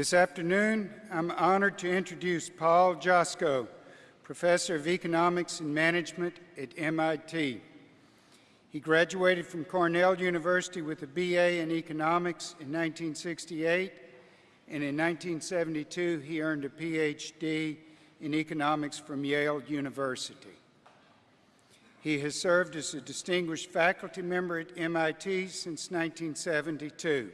This afternoon, I'm honored to introduce Paul Joskow, Professor of Economics and Management at MIT. He graduated from Cornell University with a BA in Economics in 1968, and in 1972 he earned a PhD in Economics from Yale University. He has served as a distinguished faculty member at MIT since 1972.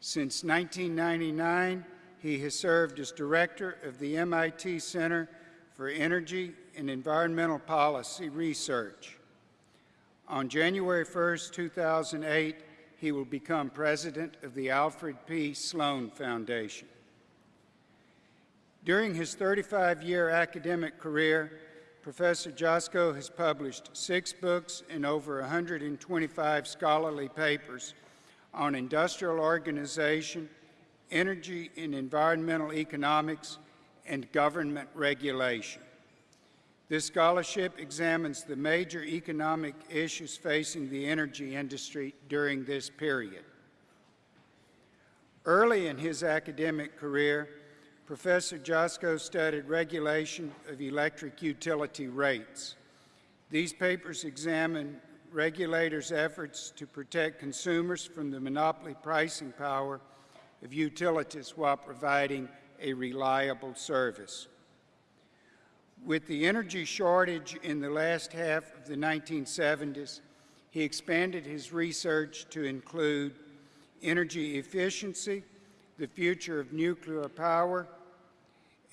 Since 1999, he has served as director of the MIT Center for Energy and Environmental Policy Research. On January 1, 2008, he will become president of the Alfred P. Sloan Foundation. During his 35-year academic career, Professor Joskow has published six books and over 125 scholarly papers on industrial organization, energy and environmental economics, and government regulation. This scholarship examines the major economic issues facing the energy industry during this period. Early in his academic career, Professor Joskow studied regulation of electric utility rates. These papers examine regulators' efforts to protect consumers from the monopoly pricing power of utilities while providing a reliable service. With the energy shortage in the last half of the 1970s, he expanded his research to include energy efficiency, the future of nuclear power,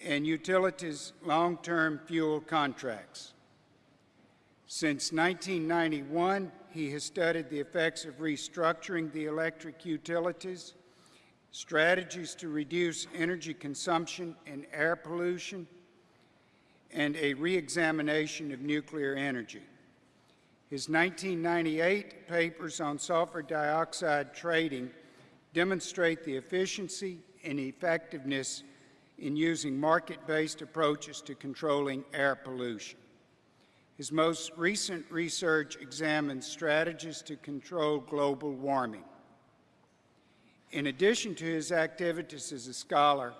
and utilities long-term fuel contracts. Since 1991, he has studied the effects of restructuring the electric utilities, strategies to reduce energy consumption and air pollution, and a re-examination of nuclear energy. His 1998 papers on sulfur dioxide trading demonstrate the efficiency and effectiveness in using market-based approaches to controlling air pollution. His most recent research examines strategies to control global warming. In addition to his activities as a scholar,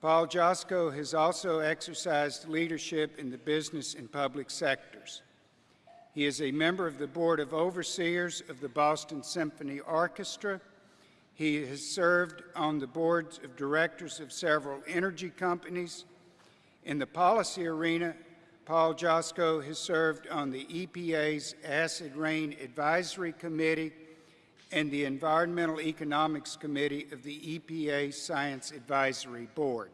Paul Joskow has also exercised leadership in the business and public sectors. He is a member of the Board of Overseers of the Boston Symphony Orchestra he has served on the boards of directors of several energy companies. In the policy arena, Paul Joskow has served on the EPA's Acid Rain Advisory Committee and the Environmental Economics Committee of the EPA Science Advisory Board.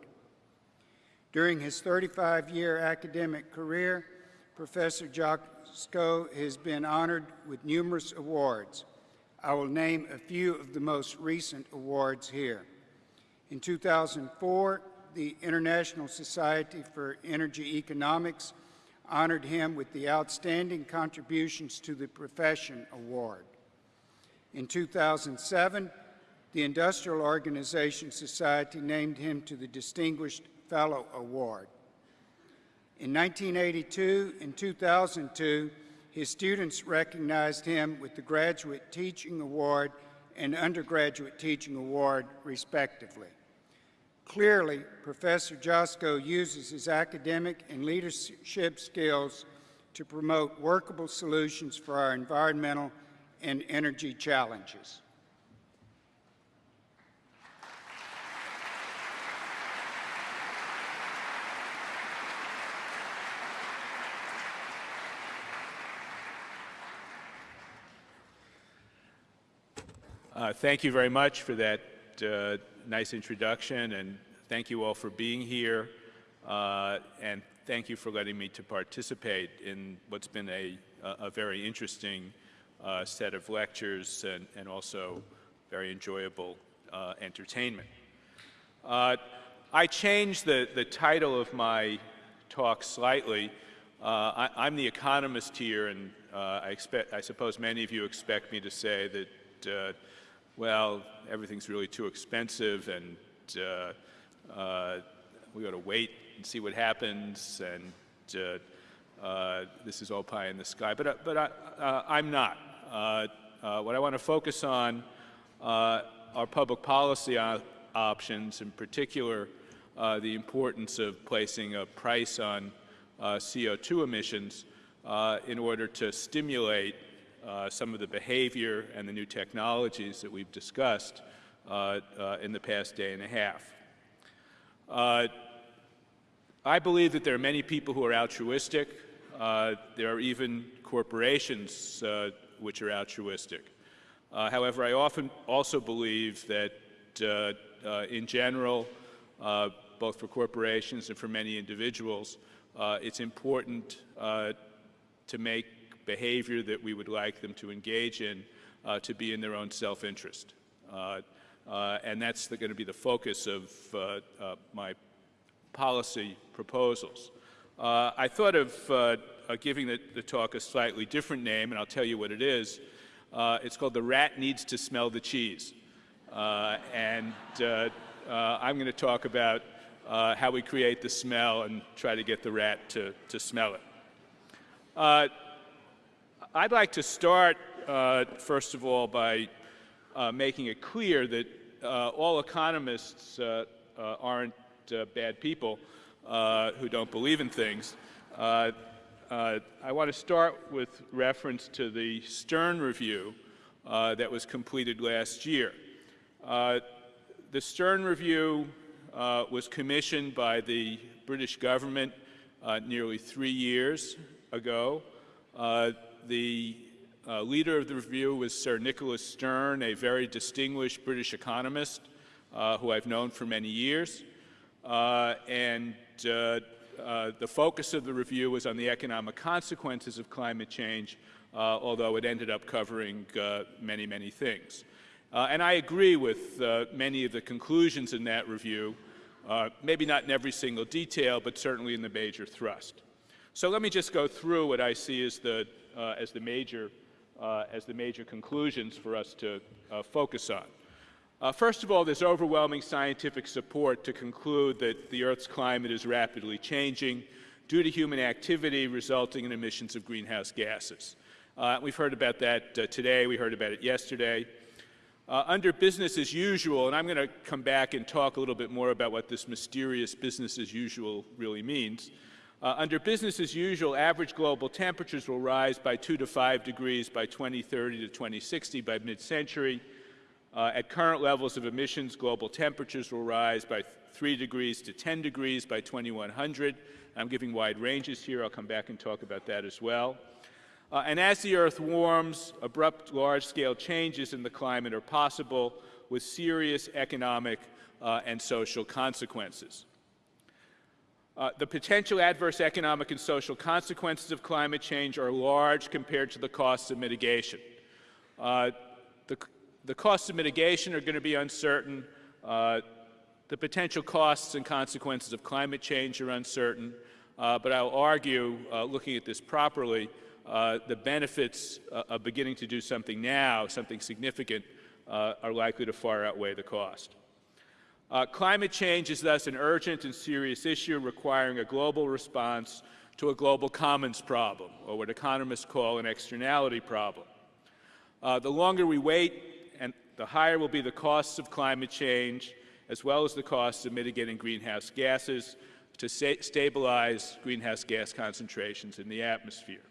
During his 35-year academic career, Professor Joskow has been honored with numerous awards, I will name a few of the most recent awards here. In 2004, the International Society for Energy Economics honored him with the Outstanding Contributions to the Profession Award. In 2007, the Industrial Organization Society named him to the Distinguished Fellow Award. In 1982 and 2002, his students recognized him with the Graduate Teaching Award and Undergraduate Teaching Award, respectively. Clearly, Professor Joskow uses his academic and leadership skills to promote workable solutions for our environmental and energy challenges. Uh, thank you very much for that uh, nice introduction, and thank you all for being here, uh, and thank you for letting me to participate in what's been a, a very interesting uh, set of lectures and, and, also very enjoyable uh, entertainment. Uh, I changed the, the title of my talk slightly. I, am the economist here, and I, expect, I suppose many of you expect me to say that well, everything's really too expensive and uh, uh, we got to wait and see what happens and uh, uh, this is all pie in the sky. But, uh, but I, am not. what I want to focus on are public policy options, in particular the importance of placing a price on uh, CO2 emissions in order to stimulate uh, some of the behavior and the new technologies that we've discussed uh, uh, in the past day and a half. I believe that there are many people who are altruistic. there are even corporations which are altruistic. Uh, however, I often also believe that uh, uh, in general, both for corporations and for many individuals, it's important to make behavior that we would like them to engage in to be in their own self-interest. and that's going to be the focus of my policy proposals. Uh, I thought of uh, giving the, the, talk a slightly different name, and I'll tell you what it is. Uh, it's called The Rat Needs to Smell the Cheese. Uh, and uh, uh, I'm going to talk about uh, how we create the smell and try to get the rat to, to smell it. I'd like to start, first of all, by making it clear that all economists aren't bad people who don't believe in things. Uh, I want to start with reference to the Stern Review uh, that was completed last year. Uh, the Stern Review uh, was commissioned by the British government uh, nearly three years ago. Uh, the leader of the review was Sir Nicholas Stern, a very distinguished British economist who I've known for many years. and uh, the focus of the review was on the economic consequences of climate change, uh, although it ended up covering uh, many, many things. Uh, and I agree with uh, many of the conclusions in that review, maybe not in every single detail, but certainly in the major thrust. So let me just go through what I see as the, as the, major, as the major conclusions for us to focus on. Uh, first of all, there's overwhelming scientific support to conclude that the Earth's climate is rapidly changing due to human activity resulting in emissions of greenhouse gases. Uh, we've heard about that uh, today. We heard about it yesterday. Uh, under business as usual, and I'm going to come back and talk a little bit more about what this mysterious business as usual really means. Uh, under business as usual, average global temperatures will rise by 2 to 5 degrees by 2030 to 2060 by mid-century. Uh, at current levels of emissions, global temperatures will rise by 3 degrees to 10 degrees by 2100. I'm giving wide ranges here. I'll come back and talk about that as well. Uh, and as the Earth warms, abrupt large-scale changes in the climate are possible with serious economic uh, and social consequences. Uh, the potential adverse economic and social consequences of climate change are large compared to the costs of mitigation. Uh, the, the costs of mitigation are going to be uncertain. Uh, the potential costs and consequences of climate change are uncertain. Uh, but I'll argue, uh, looking at this properly, uh, the benefits of beginning to do something now, something significant, are likely to far outweigh the cost. Climate change is thus an urgent and serious issue requiring a global response to a global commons problem, or what economists call an externality problem. the longer we wait, and the higher will be the costs of climate change, as well as the costs of mitigating greenhouse gases to stabilize greenhouse gas concentrations in the atmosphere.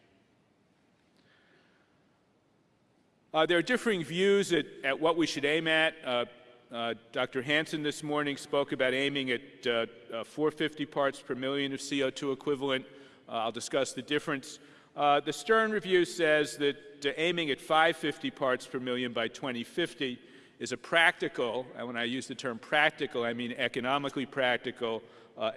Uh, there are differing views at, at, what we should aim at. Uh, uh, Dr. Hansen this morning spoke about aiming at uh, uh, 450 parts per million of CO2 equivalent. Uh, I'll discuss the difference. the Stern Review says that aiming at 550 parts per million by 2050 is a practical, and when I use the term practical, I mean economically practical, uh,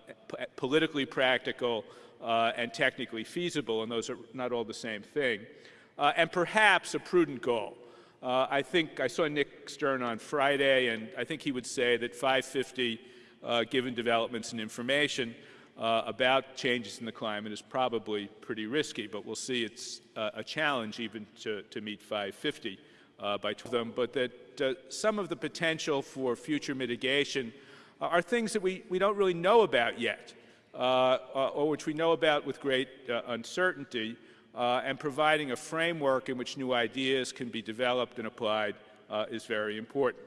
politically practical, uh, and technically feasible, and those are not all the same thing, uh, and perhaps a prudent goal. Uh, I think I saw Nick Stern on Friday, and I think he would say that 550, uh, given developments and information, uh, about changes in the climate is probably pretty risky, but we'll see. It's uh, a challenge even to, to meet 550 uh, by them, but that uh, some of the potential for future mitigation are things that we, we don't really know about yet, or which we know about with great uncertainty, and providing a framework in which new ideas can be developed and applied is very important.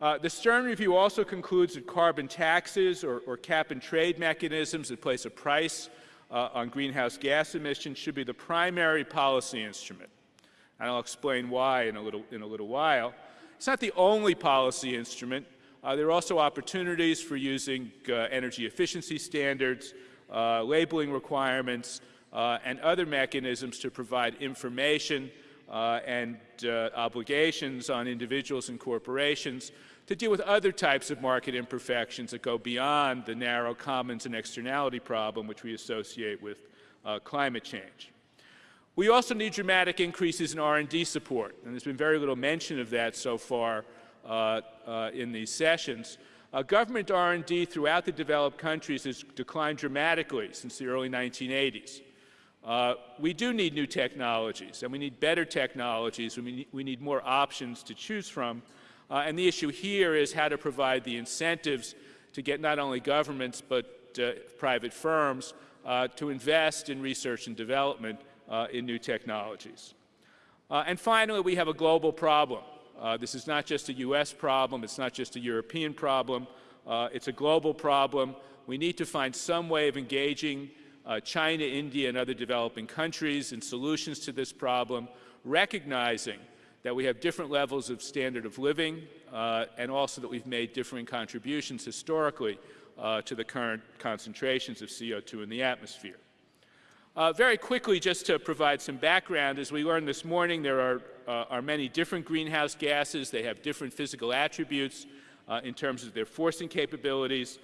Uh, the Stern Review also concludes that carbon taxes or, or cap and trade mechanisms that place a price uh, on greenhouse gas emissions should be the primary policy instrument. And I'll explain why in a little, in a little while. It's not the only policy instrument. Uh, there are also opportunities for using uh, energy efficiency standards, uh, labeling requirements, uh, and other mechanisms to provide information and obligations on individuals and corporations to deal with other types of market imperfections that go beyond the narrow commons and externality problem which we associate with uh, climate change. We also need dramatic increases in R&D support, and there's been very little mention of that so far uh, uh, in these sessions. Uh, government R&D throughout the developed countries has declined dramatically since the early 1980s. Uh, we do need new technologies, and we need better technologies, we need, we need more options to choose from, uh, and the issue here is how to provide the incentives to get not only governments but uh, private firms uh, to invest in research and development uh, in new technologies. Uh, and finally, we have a global problem. This is not just a U.S. problem. It's not just a European problem. it's a global problem. We need to find some way of engaging China, India, and other developing countries in solutions to this problem, recognizing that we have different levels of standard of living, uh, and also that we've made differing contributions historically uh, to the current concentrations of CO2 in the atmosphere. Uh, very quickly, just to provide some background, as we learned this morning, there are, uh, are many different greenhouse gases. They have different physical attributes uh, in terms of their forcing capabilities.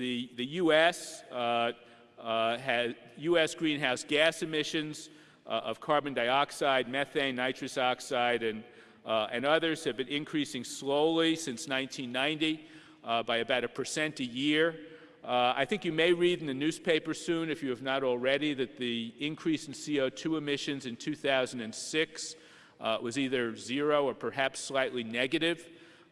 Uh, the, the U.S. has U.S. greenhouse gas emissions uh, of carbon dioxide, methane, nitrous oxide, and, uh, and others have been increasing slowly since 1990 uh, by about a percent a year. Uh, I think you may read in the newspaper soon, if you have not already, that the increase in CO2 emissions in 2006 uh, was either zero or perhaps slightly negative.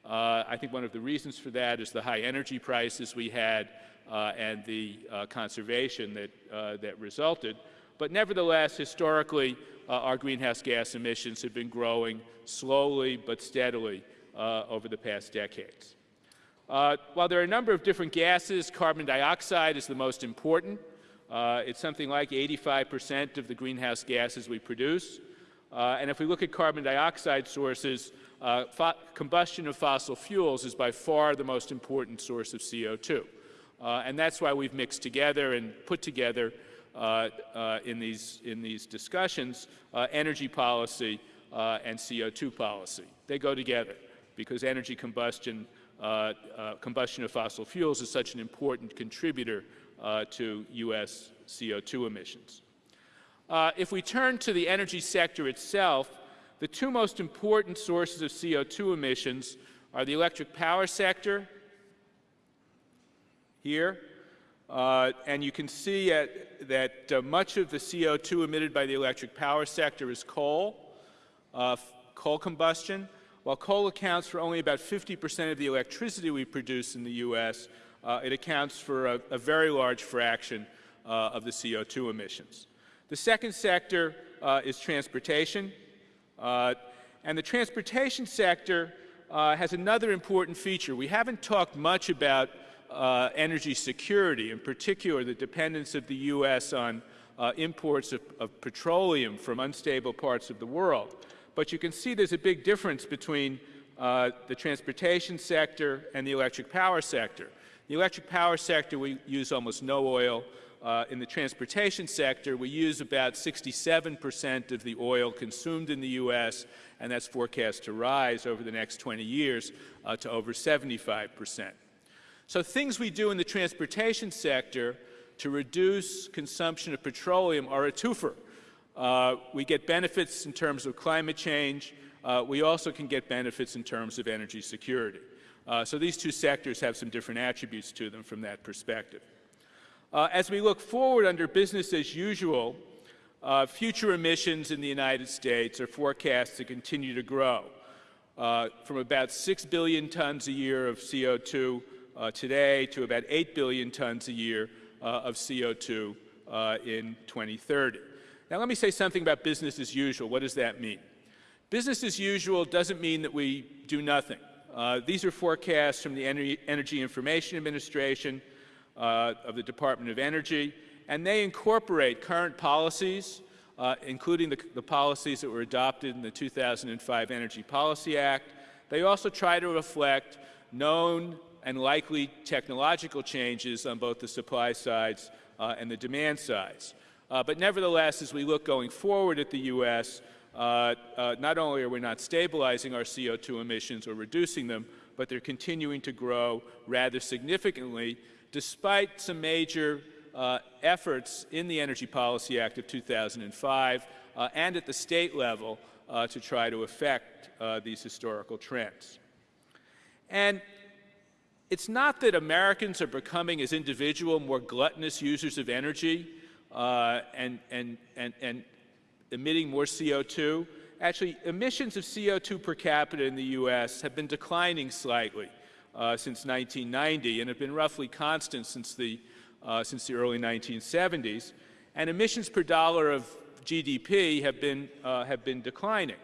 Uh, I think one of the reasons for that is the high energy prices we had and the conservation that, that resulted. But nevertheless, historically, uh, our greenhouse gas emissions have been growing slowly but steadily uh, over the past decades. Uh, while there are a number of different gases, carbon dioxide is the most important. Uh, it's something like 85% of the greenhouse gases we produce. Uh, and if we look at carbon dioxide sources, uh, combustion of fossil fuels is by far the most important source of CO2. and that's why we've mixed together and put together uh, uh, in, these, in these discussions, uh, energy policy and CO2 policy. They go together because energy combustion, combustion of fossil fuels is such an important contributor to U.S. CO2 emissions. Uh, if we turn to the energy sector itself, the two most important sources of CO2 emissions are the electric power sector here uh, and you can see at, that uh, much of the CO2 emitted by the electric power sector is coal, uh, coal combustion. While coal accounts for only about 50 percent of the electricity we produce in the U.S., uh, it accounts for a, a very large fraction uh, of the CO2 emissions. The second sector uh, is transportation. and the transportation sector has another important feature. We haven't talked much about uh, energy security, in particular the dependence of the U.S. on uh, imports of, of, petroleum from unstable parts of the world. But you can see there's a big difference between uh, the transportation sector and the electric power sector. The electric power sector, we use almost no oil. Uh, in the transportation sector, we use about 67 percent of the oil consumed in the U.S., and that's forecast to rise over the next 20 years uh, to over 75 percent. So things we do in the transportation sector to reduce consumption of petroleum are a twofer. Uh, we get benefits in terms of climate change. Uh, we also can get benefits in terms of energy security. Uh, so these two sectors have some different attributes to them from that perspective. Uh, as we look forward under business as usual, uh, future emissions in the United States are forecast to continue to grow uh, from about 6 billion tons a year of CO2 uh, today to about 8 billion tons a year uh, of CO2 uh, in 2030. Now let me say something about business as usual. What does that mean? Business as usual doesn't mean that we do nothing. These are forecasts from the Energy Information Administration uh, of the Department of Energy, and they incorporate current policies, uh, including the, the, policies that were adopted in the 2005 Energy Policy Act. They also try to reflect known and likely technological changes on both the supply sides uh, and the demand sides. Uh, but nevertheless, as we look going forward at the U.S., uh, uh, not only are we not stabilizing our CO2 emissions or reducing them, but they're continuing to grow rather significantly, despite some major uh, efforts in the Energy Policy Act of 2005 uh, and at the state level uh, to try to affect uh, these historical trends. And it's not that Americans are becoming, as individual, more gluttonous users of energy uh, and, and, and, and emitting more CO2. Actually, emissions of CO2 per capita in the U.S. have been declining slightly uh, since 1990 and have been roughly constant since the, uh, since the early 1970s. And emissions per dollar of GDP have been, uh, have been declining.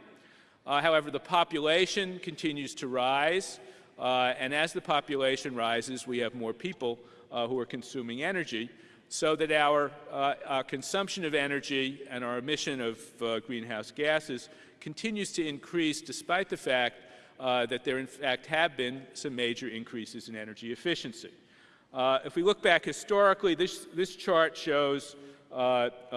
Uh, however, the population continues to rise. Uh, and as the population rises, we have more people who are consuming energy, so that our, our, consumption of energy and our emission of greenhouse gases continues to increase despite the fact uh, that there in fact have been some major increases in energy efficiency. Uh, if we look back historically, this, this chart shows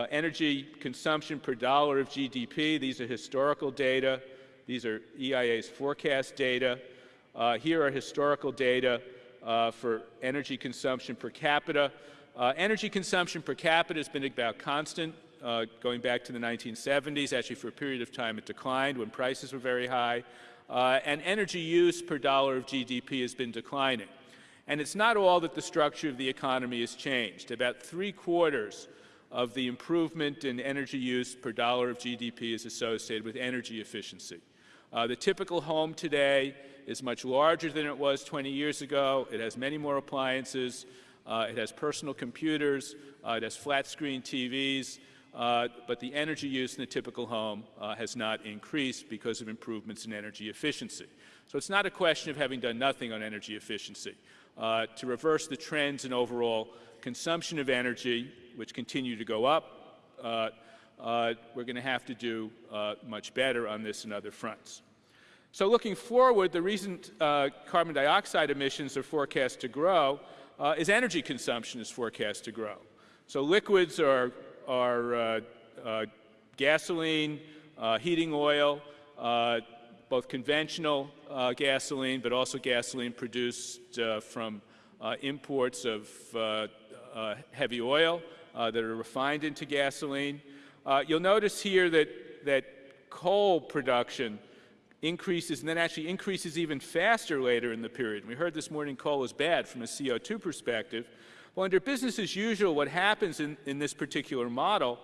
energy consumption per dollar of GDP. These are historical data. These are EIA's forecast data. Uh, here are historical data uh, for energy consumption per capita. Uh, energy consumption per capita has been about constant uh, going back to the 1970s. Actually, for a period of time, it declined when prices were very high. Uh, and energy use per dollar of GDP has been declining. And it's not all that the structure of the economy has changed. About three quarters of the improvement in energy use per dollar of GDP is associated with energy efficiency. Uh, the typical home today is much larger than it was 20 years ago. It has many more appliances. Uh, it has personal computers. Uh, it has flat screen TVs. Uh, but the energy use in a typical home uh, has not increased because of improvements in energy efficiency. So it's not a question of having done nothing on energy efficiency. Uh, to reverse the trends in overall consumption of energy, which continue to go up, uh, we're going to have to do much better on this and other fronts. So looking forward, the reason uh, carbon dioxide emissions are forecast to grow uh, is energy consumption is forecast to grow. So liquids are, are uh, uh gasoline, uh, heating oil, uh, both conventional uh, gasoline, but also gasoline produced uh, from imports of heavy oil that are refined into gasoline. you'll notice here that, that coal production increases and then actually increases even faster later in the period. We heard this morning coal is bad from a CO2 perspective. Well, under business as usual, what happens in, in this particular model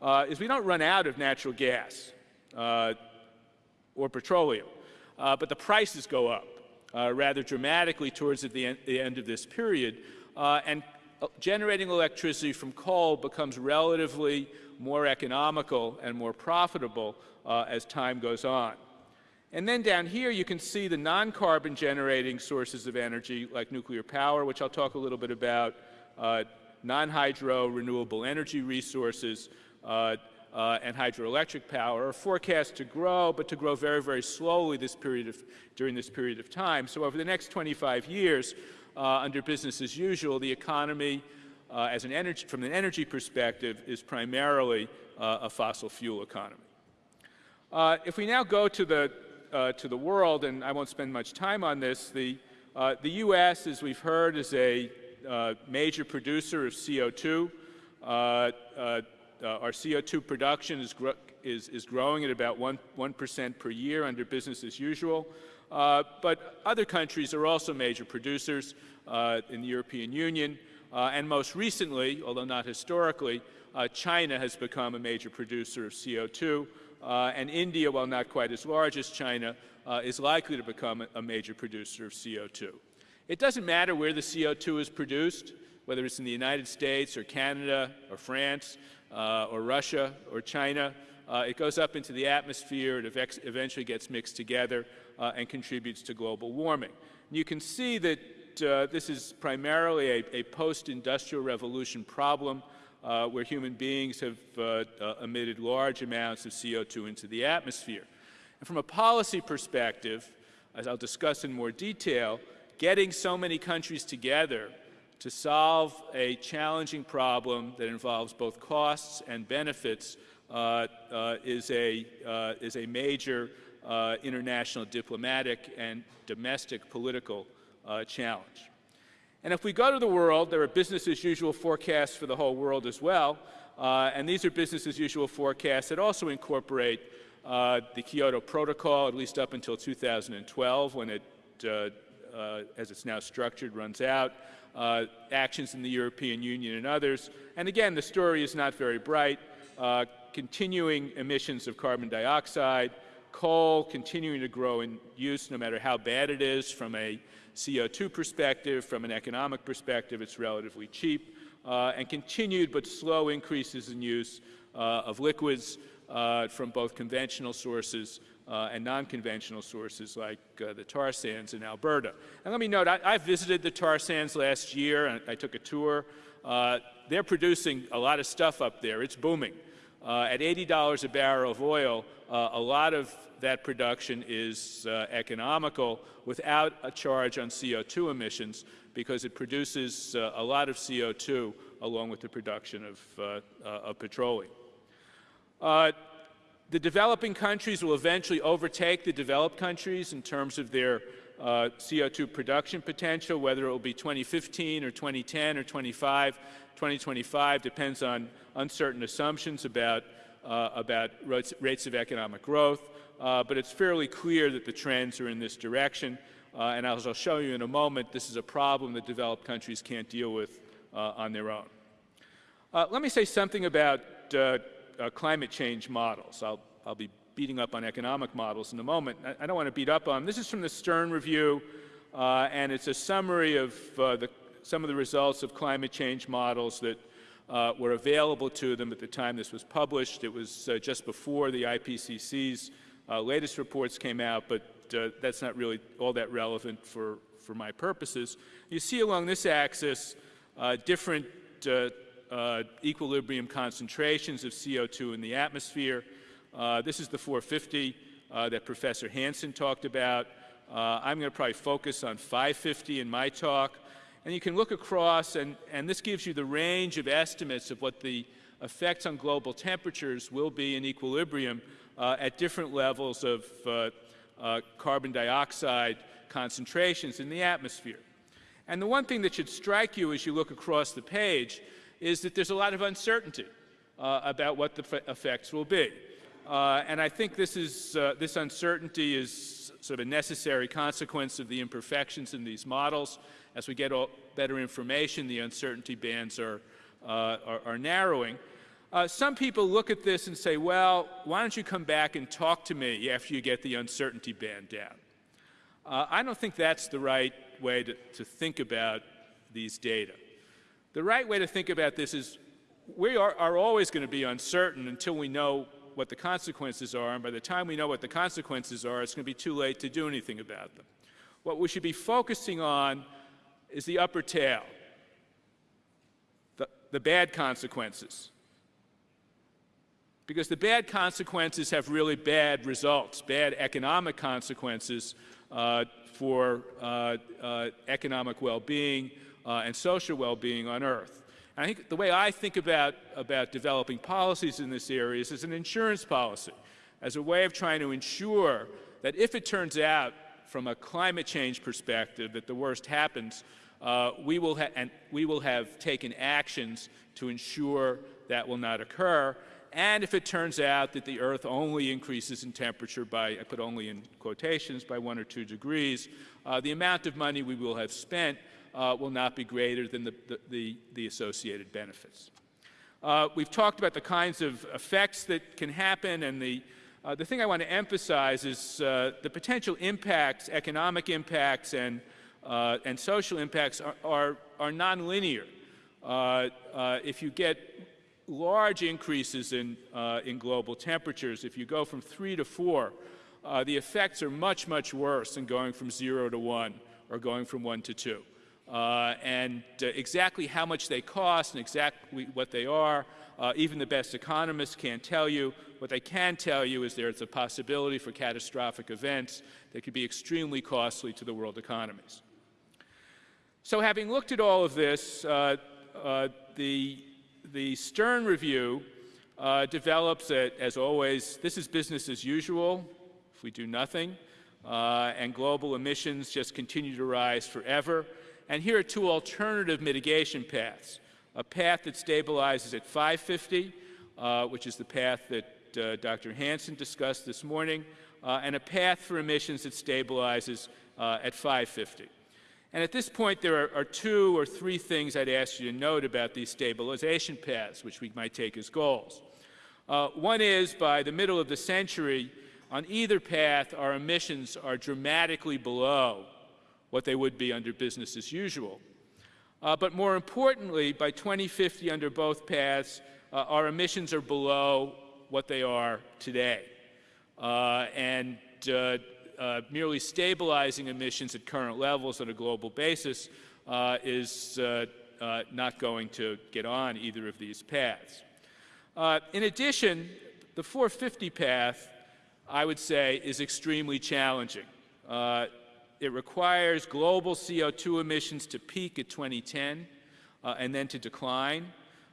uh, is we don't run out of natural gas uh, or petroleum, uh, but the prices go up uh, rather dramatically towards the end, the end of this period. Uh, and uh, generating electricity from coal becomes relatively more economical and more profitable as time goes on. And then down here, you can see the non-carbon generating sources of energy, like nuclear power, which I'll talk a little bit about, non-hydro renewable energy resources, uh, uh, and hydroelectric power are forecast to grow, but to grow very, very slowly this period of, during this period of time. So over the next 25 years, uh, under business as usual, the economy, uh, as an energy, from an energy perspective, is primarily uh, a fossil fuel economy. if we now go to the uh, to the world, and I won't spend much time on this, the, uh, the U.S., as we've heard, is a uh, major producer of CO2. Uh, uh, our CO2 production is, is, is growing at about 1%, 1 per year under business as usual. but other countries are also major producers in the European Union. and most recently, although not historically, China has become a major producer of CO2. Uh, and India, while not quite as large as China, uh, is likely to become a major producer of CO2. It doesn't matter where the CO2 is produced, whether it's in the United States or Canada or France uh, or Russia or China. uh, it goes up into the atmosphere, it eventually gets mixed together uh, and contributes to global warming. You can see that uh, this is primarily a, a post-industrial revolution problem uh, where human beings have uh, emitted large amounts of CO2 into the atmosphere. And from a policy perspective, as I'll discuss in more detail, getting so many countries together to solve a challenging problem that involves both costs and benefits uh, uh, is, a, uh, is a major uh, international diplomatic and domestic political uh, challenge. And if we go to the world, there are business as usual forecasts for the whole world as well. Uh, and these are business as usual forecasts that also incorporate the Kyoto Protocol, at least up until 2012 when it as it's now structured, runs out, uh, actions in the European Union and others. And again, the story is not very bright. Uh, continuing emissions of carbon dioxide, coal continuing to grow in use no matter how bad it is from a CO2 perspective, from an economic perspective, it's relatively cheap, uh, and continued but slow increases in use uh, of liquids uh, from both conventional sources uh, and non-conventional sources like uh, the tar sands in Alberta. And let me note, I, I visited the tar sands last year, and I took a tour. Uh, they're producing a lot of stuff up there. It's booming. Uh, at $80 a barrel of oil, uh, a lot of that production is uh, economical without a charge on CO2 emissions because it produces a lot of CO2 along with the production of, of petroleum. Uh, the developing countries will eventually overtake the developed countries in terms of their uh, CO2 production potential, whether it will be 2015 or 2010 or 25. 2025 depends on uncertain assumptions about, uh, about rates, of economic growth, uh, but it's fairly clear that the trends are in this direction. Uh, and as I'll show you in a moment, this is a problem that developed countries can't deal with uh, on their own. Uh, let me say something about uh, climate change models. I'll, I'll be beating up on economic models in a moment. I, I don't want to beat up on them. This is from the Stern Review, uh, and it's a summary of uh, the, some of the results of climate change models that uh, were available to them at the time this was published. It was uh, just before the IPCC's latest reports came out, but that's not really all that relevant for, for my purposes. You see along this axis different uh, equilibrium concentrations of CO2 in the atmosphere. Uh, this is the 450 uh, that Professor Hansen talked about. Uh, I'm going to probably focus on 550 in my talk. And you can look across, and, and this gives you the range of estimates of what the effects on global temperatures will be in equilibrium uh, at different levels of uh, carbon dioxide concentrations in the atmosphere. And the one thing that should strike you as you look across the page is that there's a lot of uncertainty uh, about what the effects will be. Uh, and I think this, is, uh, this uncertainty is sort of a necessary consequence of the imperfections in these models. As we get better information, the uncertainty bands are, uh, are, are, narrowing. Uh, some people look at this and say, well, why don't you come back and talk to me after you get the uncertainty band down? Uh, I don't think that's the right way to, to think about these data. The right way to think about this is we are, are always going to be uncertain until we know what the consequences are, and by the time we know what the consequences are, it's going to be too late to do anything about them. What we should be focusing on is the upper tail, the, the bad consequences. Because the bad consequences have really bad results, bad economic consequences uh, for uh, uh, economic well-being, uh, and social well-being on Earth. And I think the way I think about, about developing policies in this area is as an insurance policy, as a way of trying to ensure that if it turns out from a climate change perspective that the worst happens, uh, we, will and we will have taken actions to ensure that will not occur. And if it turns out that the Earth only increases in temperature by, I put only in quotations, by one or two degrees, uh, the amount of money we will have spent uh, will not be greater than the, the, the associated benefits. Uh, we've talked about the kinds of effects that can happen, and the, uh, the thing I want to emphasize is uh, the potential impacts, economic impacts and, uh, and social impacts are, are, are nonlinear. Uh, if you get large increases in, in global temperatures. If you go from three to four, the effects are much, much worse than going from zero to one or going from one to two. Uh, and uh, exactly how much they cost and exactly what they are, uh, even the best economists can't tell you. What they can tell you is there's a possibility for catastrophic events that could be extremely costly to the world economies. So having looked at all of this, uh, uh, the, the Stern Review uh, develops, it, as always, this is business as usual if we do nothing, and global emissions just continue to rise forever. And here are two alternative mitigation paths. A path that stabilizes at 550, uh, which is the path that uh, Dr. Hansen discussed this morning, uh, and a path for emissions that stabilizes uh, at 550. And at this point, there are, are, two or three things I'd ask you to note about these stabilization paths, which we might take as goals. Uh, one is, by the middle of the century, on either path, our emissions are dramatically below what they would be under business as usual. Uh, but more importantly, by 2050 under both paths, uh, our emissions are below what they are today. Uh, and uh, uh, merely stabilizing emissions at current levels on a global basis uh, is not going to get on either of these paths. in addition, the 450 path, I would say, is extremely challenging. It requires global CO2 emissions to peak at 2010 uh, and then to decline.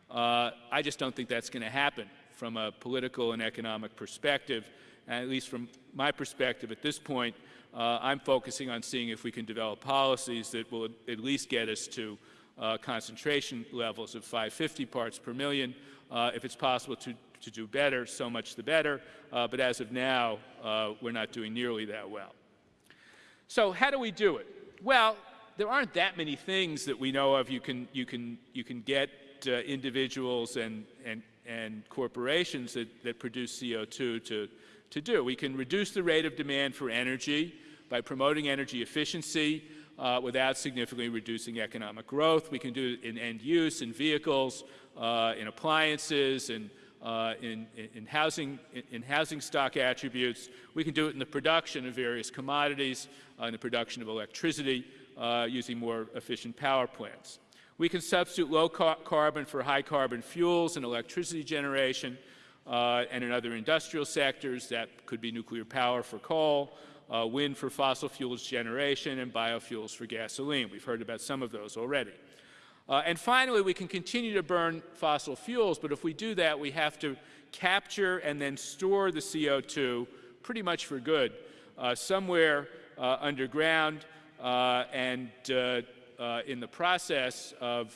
Uh, I just don't think that's going to happen from a political and economic perspective. And at least from my perspective at this point, uh, I'm focusing on seeing if we can develop policies that will at least get us to uh, concentration levels of 550 parts per million. Uh, if it's possible to, to do better, so much the better. Uh, but as of now, we're not doing nearly that well. So how do we do it? Well, there aren't that many things that we know of you can, you can, you can get uh, individuals and, and, and corporations that, that produce CO2 to, to do. We can reduce the rate of demand for energy by promoting energy efficiency uh, without significantly reducing economic growth. We can do it in end use, in vehicles, uh, in appliances, and uh, in, in, housing, in, housing stock attributes. We can do it in the production of various commodities, uh, in the production of electricity, uh, using more efficient power plants. We can substitute low car carbon for high carbon fuels in electricity generation uh, and in other industrial sectors. That could be nuclear power for coal, uh, wind for fossil fuels generation, and biofuels for gasoline. We've heard about some of those already. Uh, and finally, we can continue to burn fossil fuels, but if we do that, we have to capture and then store the CO2 pretty much for good. Uh, somewhere uh, underground uh, and uh, uh, in the process of,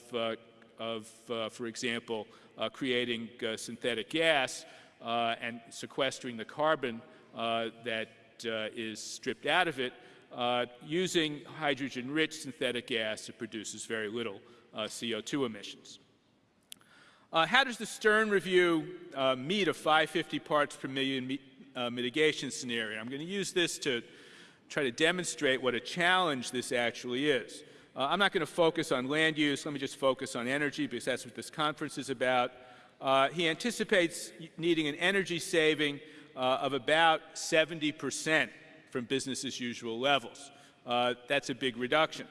of for example, creating synthetic gas and sequestering the carbon that is stripped out of it, using hydrogen-rich synthetic gas it produces very little CO2 emissions. Uh, how does the Stern Review uh, meet a 550 parts per million mitigation scenario? I'm going to use this to try to demonstrate what a challenge this actually is. Uh, I'm not going to focus on land use. Let me just focus on energy because that's what this conference is about. Uh, he anticipates needing an energy saving uh, of about 70 percent from business as usual levels. that's a big reduction.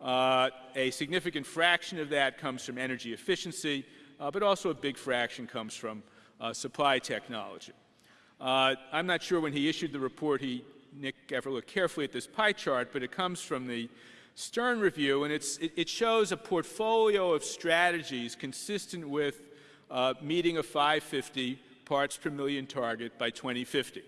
Uh, a significant fraction of that comes from energy efficiency, uh, but also a big fraction comes from uh, supply technology. Uh, I'm not sure when he issued the report, he, Nick ever looked carefully at this pie chart, but it comes from the Stern Review, and it, it, shows a portfolio of strategies consistent with uh, meeting a 550 parts per million target by 2050.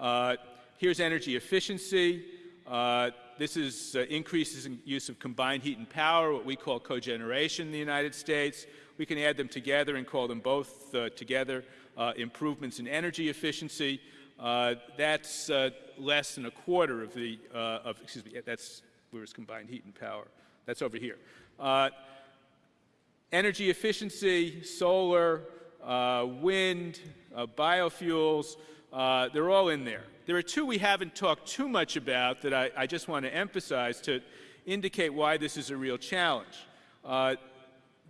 Uh, here's energy efficiency. Uh, this is uh, increases in use of combined heat and power, what we call cogeneration in the United States. We can add them together and call them both uh, together uh, improvements in energy efficiency. Uh, that's less than a quarter of the, of, excuse me, that's where's combined heat and power. That's over here. energy efficiency, solar, wind, biofuels, they're all in there. There are two we haven't talked too much about that I, I just want to emphasize to indicate why this is a real challenge. Uh,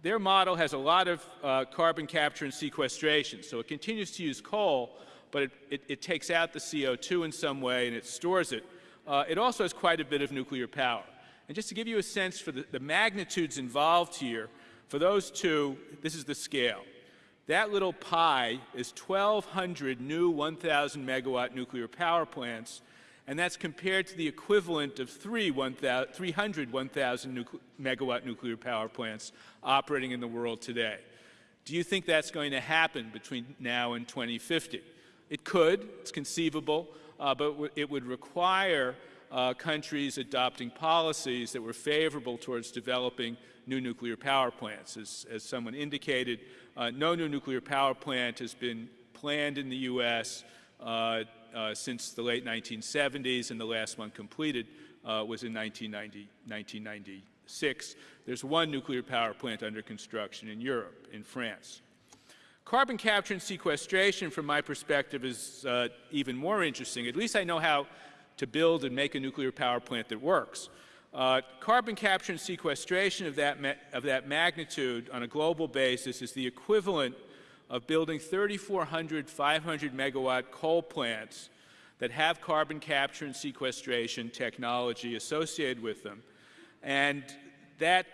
their model has a lot of uh, carbon capture and sequestration. So it continues to use coal, but it, it, it takes out the CO2 in some way and it stores it. Uh, it also has quite a bit of nuclear power. And just to give you a sense for the, the magnitudes involved here, for those two, this is the scale. That little pie is 1,200 new 1,000 megawatt nuclear power plants, and that's compared to the equivalent of three 300 1,000 megawatt nuclear power plants operating in the world today. Do you think that's going to happen between now and 2050? It could, it's conceivable, uh, but it would require uh, countries adopting policies that were favorable towards developing new nuclear power plants. As, as someone indicated, uh, no new nuclear power plant has been planned in the U.S. Uh, uh, since the late 1970s, and the last one completed uh, was in 1990, 1996. There's one nuclear power plant under construction in Europe, in France. Carbon capture and sequestration, from my perspective, is uh, even more interesting. At least I know how to build and make a nuclear power plant that works. Uh, carbon capture and sequestration of that, of that magnitude on a global basis is the equivalent of building 3,400 500 megawatt coal plants that have carbon capture and sequestration technology associated with them. And that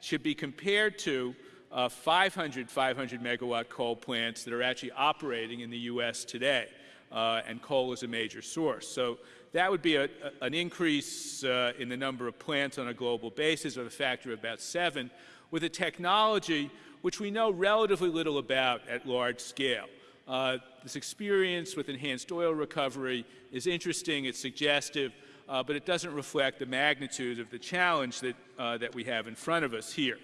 should be compared to uh, 500 500 megawatt coal plants that are actually operating in the U.S. today, uh, and coal is a major source. So that would be a, a, an increase uh, in the number of plants on a global basis of a factor of about seven, with a technology which we know relatively little about at large scale. Uh, this experience with enhanced oil recovery is interesting, it's suggestive, uh, but it doesn't reflect the magnitude of the challenge that, uh, that we have in front of us here.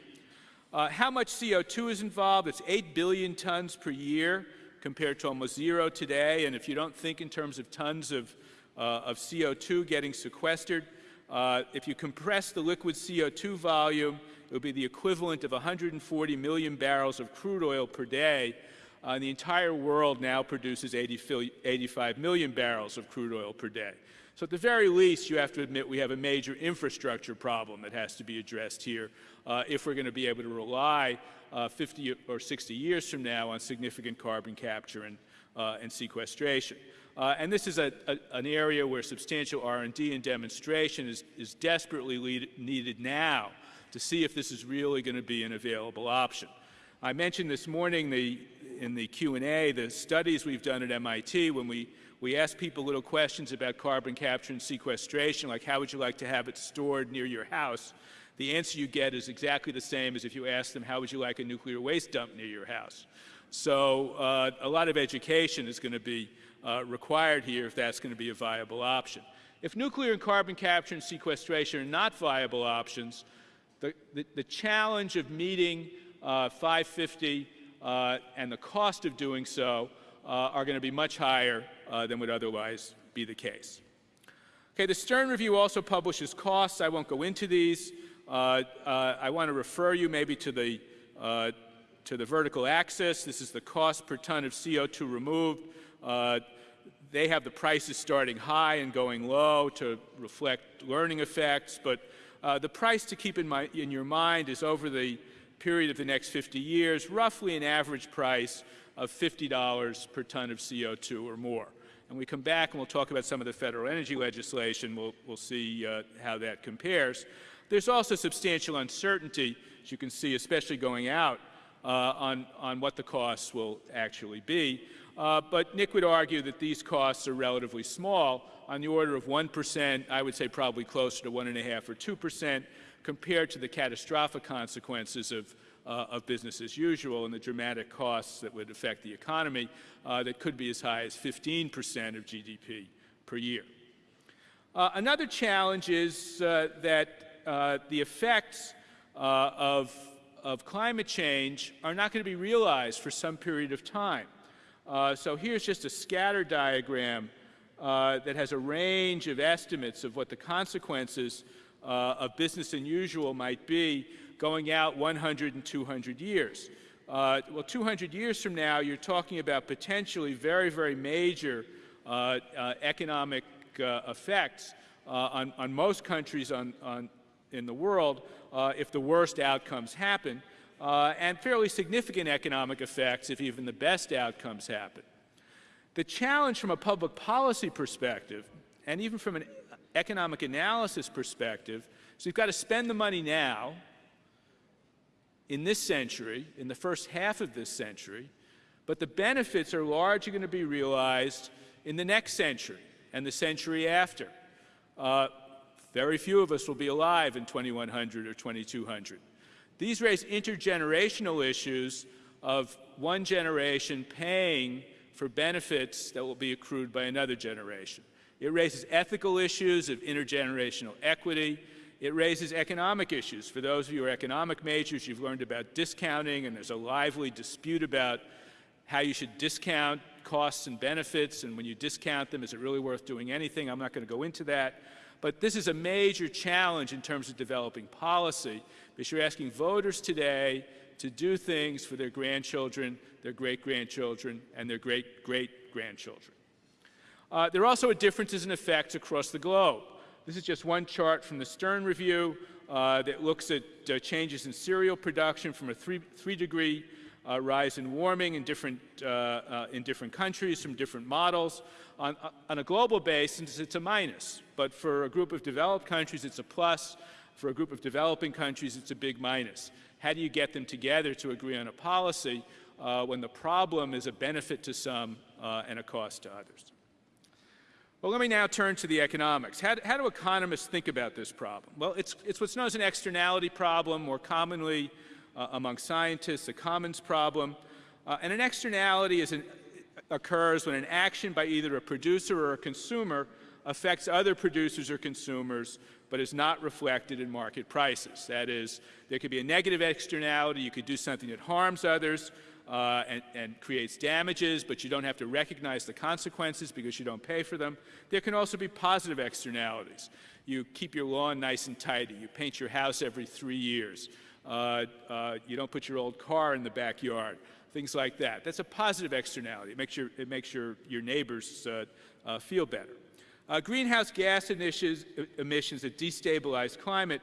Uh, how much CO2 is involved? It's 8 billion tons per year compared to almost zero today. And if you don't think in terms of tons of, uh, of CO2 getting sequestered, uh, if you compress the liquid CO2 volume, it would be the equivalent of 140 million barrels of crude oil per day. Uh, the entire world now produces 80, 85 million barrels of crude oil per day. So at the very least, you have to admit we have a major infrastructure problem that has to be addressed here uh, if we're going to be able to rely uh, 50 or 60 years from now on significant carbon capture and, uh, and sequestration. Uh, and this is a, a, an area where substantial R&D and demonstration is, is desperately lead, needed now to see if this is really going to be an available option. I mentioned this morning the, in the Q&A the studies we've done at MIT when we we ask people little questions about carbon capture and sequestration, like how would you like to have it stored near your house? The answer you get is exactly the same as if you ask them, how would you like a nuclear waste dump near your house? So uh, a lot of education is going to be uh, required here if that's going to be a viable option. If nuclear and carbon capture and sequestration are not viable options, the, the, the challenge of meeting uh, 550 uh, and the cost of doing so uh, are going to be much higher uh, than would otherwise be the case. Okay, the Stern Review also publishes costs. I won't go into these. Uh, uh I want to refer you maybe to the, uh, to the vertical axis. This is the cost per ton of CO2 removed. They have the prices starting high and going low to reflect learning effects, but the price to keep in, my, in your mind is over the period of the next 50 years, roughly an average price of $50 per ton of CO2 or more. And we come back and we'll talk about some of the federal energy legislation. We'll, we'll see uh, how that compares. There's also substantial uncertainty, as you can see, especially going out, uh, on, on what the costs will actually be. Uh, but Nick would argue that these costs are relatively small, on the order of 1%, I would say probably closer to 1.5 or 2%, compared to the catastrophic consequences of uh, of business as usual and the dramatic costs that would affect the economy uh, that could be as high as 15 percent of GDP per year. Uh, another challenge is uh, that uh, the effects uh, of, of climate change are not going to be realized for some period of time. so here's just a scatter diagram that has a range of estimates of what the consequences of business as usual might be going out 100 and 200 years. Uh, well, 200 years from now, you're talking about potentially very, very major uh, uh, economic uh, effects uh, on, on, most countries on, on, in the world uh, if the worst outcomes happen. uh, and fairly significant economic effects if even the best outcomes happen. The challenge from a public policy perspective, and even from an economic analysis perspective, is we've got to spend the money now, in this century, in the first half of this century, but the benefits are largely going to be realized in the next century and the century after. Uh, very few of us will be alive in 2100 or 2200. These raise intergenerational issues of one generation paying for benefits that will be accrued by another generation. It raises ethical issues of intergenerational equity. It raises economic issues. For those of you who are economic majors, you've learned about discounting, and there's a lively dispute about how you should discount costs and benefits, and when you discount them, is it really worth doing anything? I'm not going to go into that. But this is a major challenge in terms of developing policy, because you're asking voters today to do things for their grandchildren, their great-grandchildren, and their great-great-grandchildren. Uh, there are also differences in effects across the globe. This is just one chart from the Stern Review uh, that looks at uh, changes in cereal production from a three, three degree uh, rise in warming in different, uh, uh, in different countries from different models. On, uh, on a global basis, it's a minus, but for a group of developed countries, it's a plus. For a group of developing countries, it's a big minus. How do you get them together to agree on a policy uh, when the problem is a benefit to some uh, and a cost to others? Well, let me now turn to the economics. How, how do economists think about this problem? Well, it's, it's what's known as an externality problem, more commonly uh, among scientists, a commons problem. Uh, and an externality an, occurs when an action by either a producer or a consumer affects other producers or consumers, but is not reflected in market prices. That is, there could be a negative externality. You could do something that harms others uh, and, and, creates damages, but you don't have to recognize the consequences because you don't pay for them. There can also be positive externalities. You keep your lawn nice and tidy. You paint your house every three years. Uh, uh, you don't put your old car in the backyard, things like that. That's a positive externality. It makes your, it makes your, your neighbors uh, feel better. greenhouse gas emissions, emissions that destabilize climate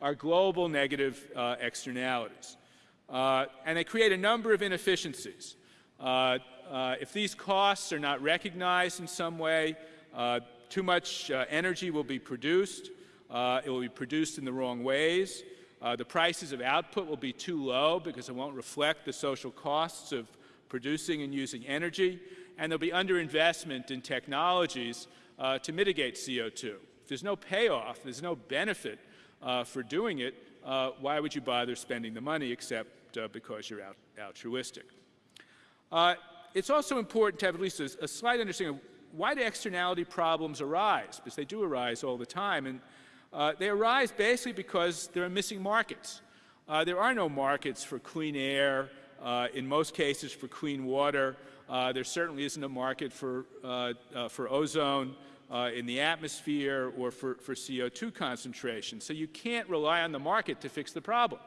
are global negative externalities. Uh, and they create a number of inefficiencies. Uh, uh, if these costs are not recognized in some way, too much energy will be produced. it will be produced in the wrong ways. Uh, the prices of output will be too low because it won't reflect the social costs of producing and using energy, and there'll be underinvestment in technologies uh, to mitigate CO2. If there's no payoff, there's no benefit uh, for doing it, uh, why would you bother spending the money except uh, because you're altruistic? Uh, it's also important to have at least a, a slight understanding of why do externality problems arise, because they do arise all the time. And uh, they arise basically because there are missing markets. Uh, there are no markets for clean air, uh, in most cases for clean water. Uh, there certainly isn't a market for, uh, uh, for ozone in the atmosphere or for, for CO2 concentration. So you can't rely on the market to fix the problem.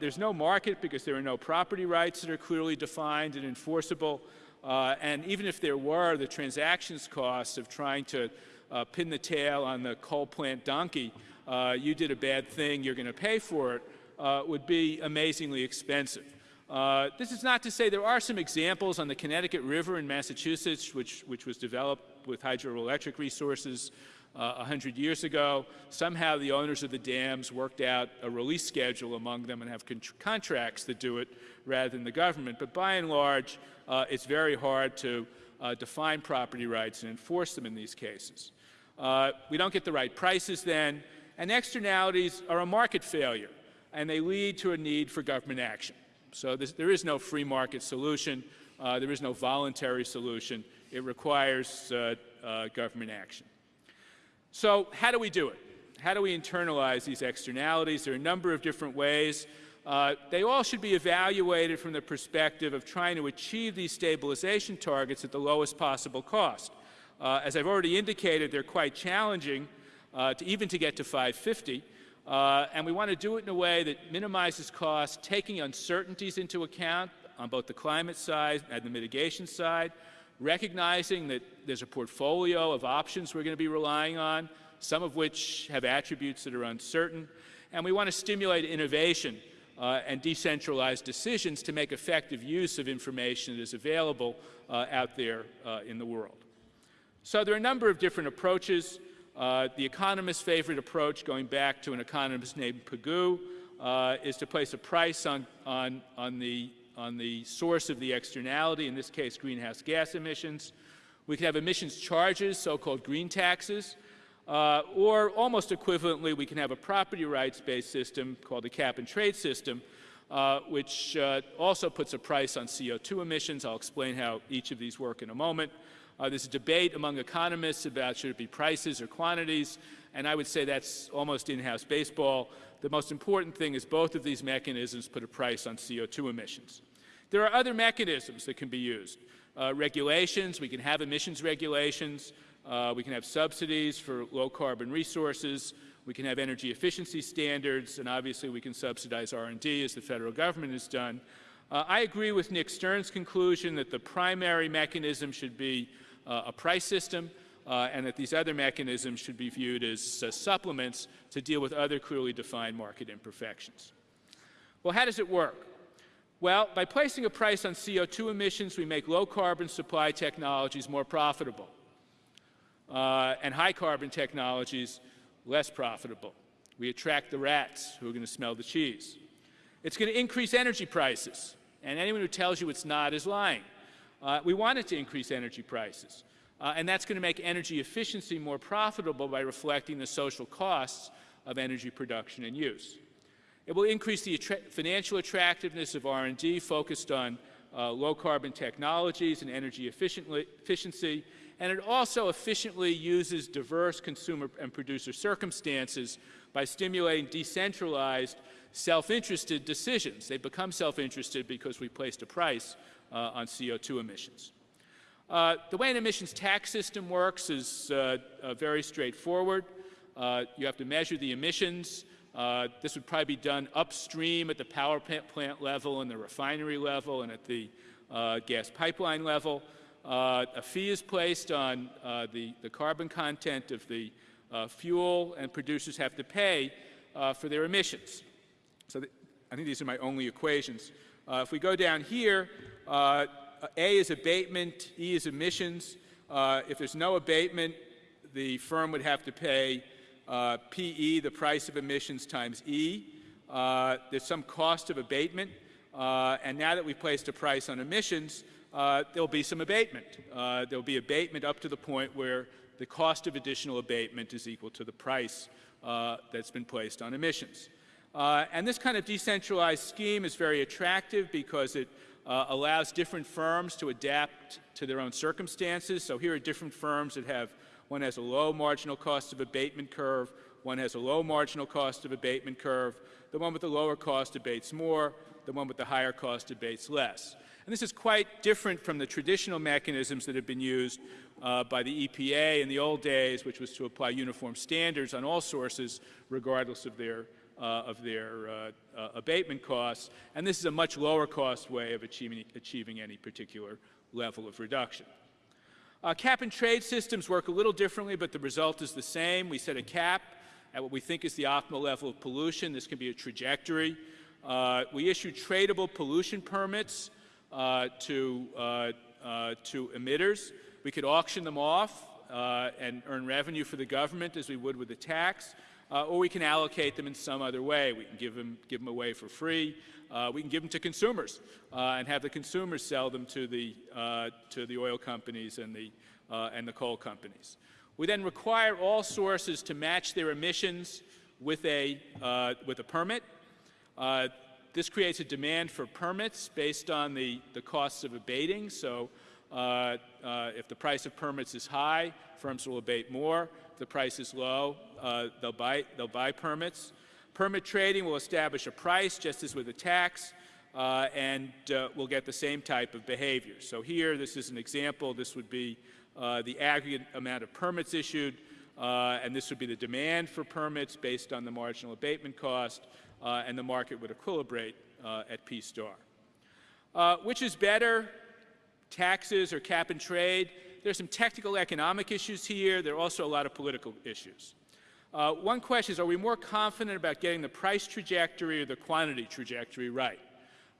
there's no market because there are no property rights that are clearly defined and enforceable. and even if there were, the transactions costs of trying to uh, pin the tail on the coal plant donkey, uh, you did a bad thing, you're going to pay for it, uh, would be amazingly expensive. Uh, this is not to say there are some examples on the Connecticut River in Massachusetts, which, which was developed with hydroelectric resources uh, 100 years ago. Somehow the owners of the dams worked out a release schedule among them and have con contracts that do it rather than the government. But by and large, uh, it's very hard to uh, define property rights and enforce them in these cases. Uh, we don't get the right prices then, and externalities are a market failure, and they lead to a need for government action. So this, there is no free market solution. Uh, there is no voluntary solution. It requires uh, uh, government action. So how do we do it? How do we internalize these externalities? There are a number of different ways. Uh, they all should be evaluated from the perspective of trying to achieve these stabilization targets at the lowest possible cost. Uh, as I've already indicated, they're quite challenging uh, to even to get to 550. Uh, and we want to do it in a way that minimizes costs, taking uncertainties into account on both the climate side and the mitigation side, recognizing that there's a portfolio of options we're going to be relying on, some of which have attributes that are uncertain. And we want to stimulate innovation uh, and decentralized decisions to make effective use of information that is available uh, out there uh, in the world. So there are a number of different approaches. Uh, the economist's favorite approach, going back to an economist named Pigou, uh, is to place a price on, on, on, the, on the source of the externality, in this case greenhouse gas emissions. We can have emissions charges, so-called green taxes, uh, or almost equivalently, we can have a property rights-based system called the cap and trade system, uh, which uh, also puts a price on CO2 emissions. I'll explain how each of these work in a moment. Uh, there's a debate among economists about should it be prices or quantities, and I would say that's almost in-house baseball. The most important thing is both of these mechanisms put a price on CO2 emissions. There are other mechanisms that can be used. Uh, regulations, we can have emissions regulations, uh, we can have subsidies for low carbon resources. We can have energy efficiency standards, and obviously we can subsidize R&D as the federal government has done. Uh, I agree with Nick Stern's conclusion that the primary mechanism should be a price system, uh, and that these other mechanisms should be viewed as uh, supplements to deal with other clearly defined market imperfections. Well, how does it work? Well, by placing a price on CO2 emissions, we make low carbon supply technologies more profitable uh, and high carbon technologies less profitable. We attract the rats who are going to smell the cheese. It's going to increase energy prices, and anyone who tells you it's not is lying. Uh, we want it to increase energy prices, uh, and that's going to make energy efficiency more profitable by reflecting the social costs of energy production and use. It will increase the attra financial attractiveness of R&D focused on uh, low carbon technologies and energy efficiency, and it also efficiently uses diverse consumer and producer circumstances by stimulating decentralized, self-interested decisions. They become self-interested because we placed a price uh, on CO2 emissions. Uh, the way an emissions tax system works is uh, uh very straightforward. Uh, you have to measure the emissions. This would probably be done upstream at the power plant level and the refinery level and at the gas pipeline level. A fee is placed on the, the carbon content of the fuel, and producers have to pay for their emissions. So I think these are my only equations. Uh, if we go down here, uh, A is abatement, E is emissions. if there's no abatement, the firm would have to pay PE, the price of emissions, times E. there's some cost of abatement. and now that we've placed a price on emissions, uh, there'll be some abatement. Uh, there'll be abatement up to the point where the cost of additional abatement is equal to the price uh, that's been placed on emissions. Uh, and this kind of decentralized scheme is very attractive because it uh, allows different firms to adapt to their own circumstances. So here are different firms that have, one has a low marginal cost of abatement curve, one has a low marginal cost of abatement curve, the one with the lower cost abates more, the one with the higher cost abates less. And this is quite different from the traditional mechanisms that have been used uh, by the EPA in the old days, which was to apply uniform standards on all sources, regardless of their, of their uh, uh abatement costs. And this is a much lower cost way of achieving, achieving any particular level of reduction. Uh, cap and trade systems work a little differently, but the result is the same. We set a cap at what we think is the optimal level of pollution. This can be a trajectory. Uh, we issue tradable pollution permits uh, to, uh, uh, to emitters. We could auction them off and earn revenue for the government as we would with a tax. Uh, or we can allocate them in some other way. We can give them, give them away for free. Uh, we can give them to consumers uh, and have the consumers sell them to the, to the oil companies and the, and the coal companies. We then require all sources to match their emissions with a, with a permit. This creates a demand for permits based on the, the costs of abating. So uh, uh, if the price of permits is high, firms will abate more. If the price is low, uh, they'll, buy, they'll buy permits. Permit trading will establish a price, just as with a tax, uh, and we'll get the same type of behavior. So here, this is an example. This would be the aggregate amount of permits issued, and this would be the demand for permits based on the marginal abatement cost and the market would equilibrate at P star. Which is better, taxes or cap and trade? There's some technical economic issues here. There are also a lot of political issues. Uh, one question is, are we more confident about getting the price trajectory or the quantity trajectory right?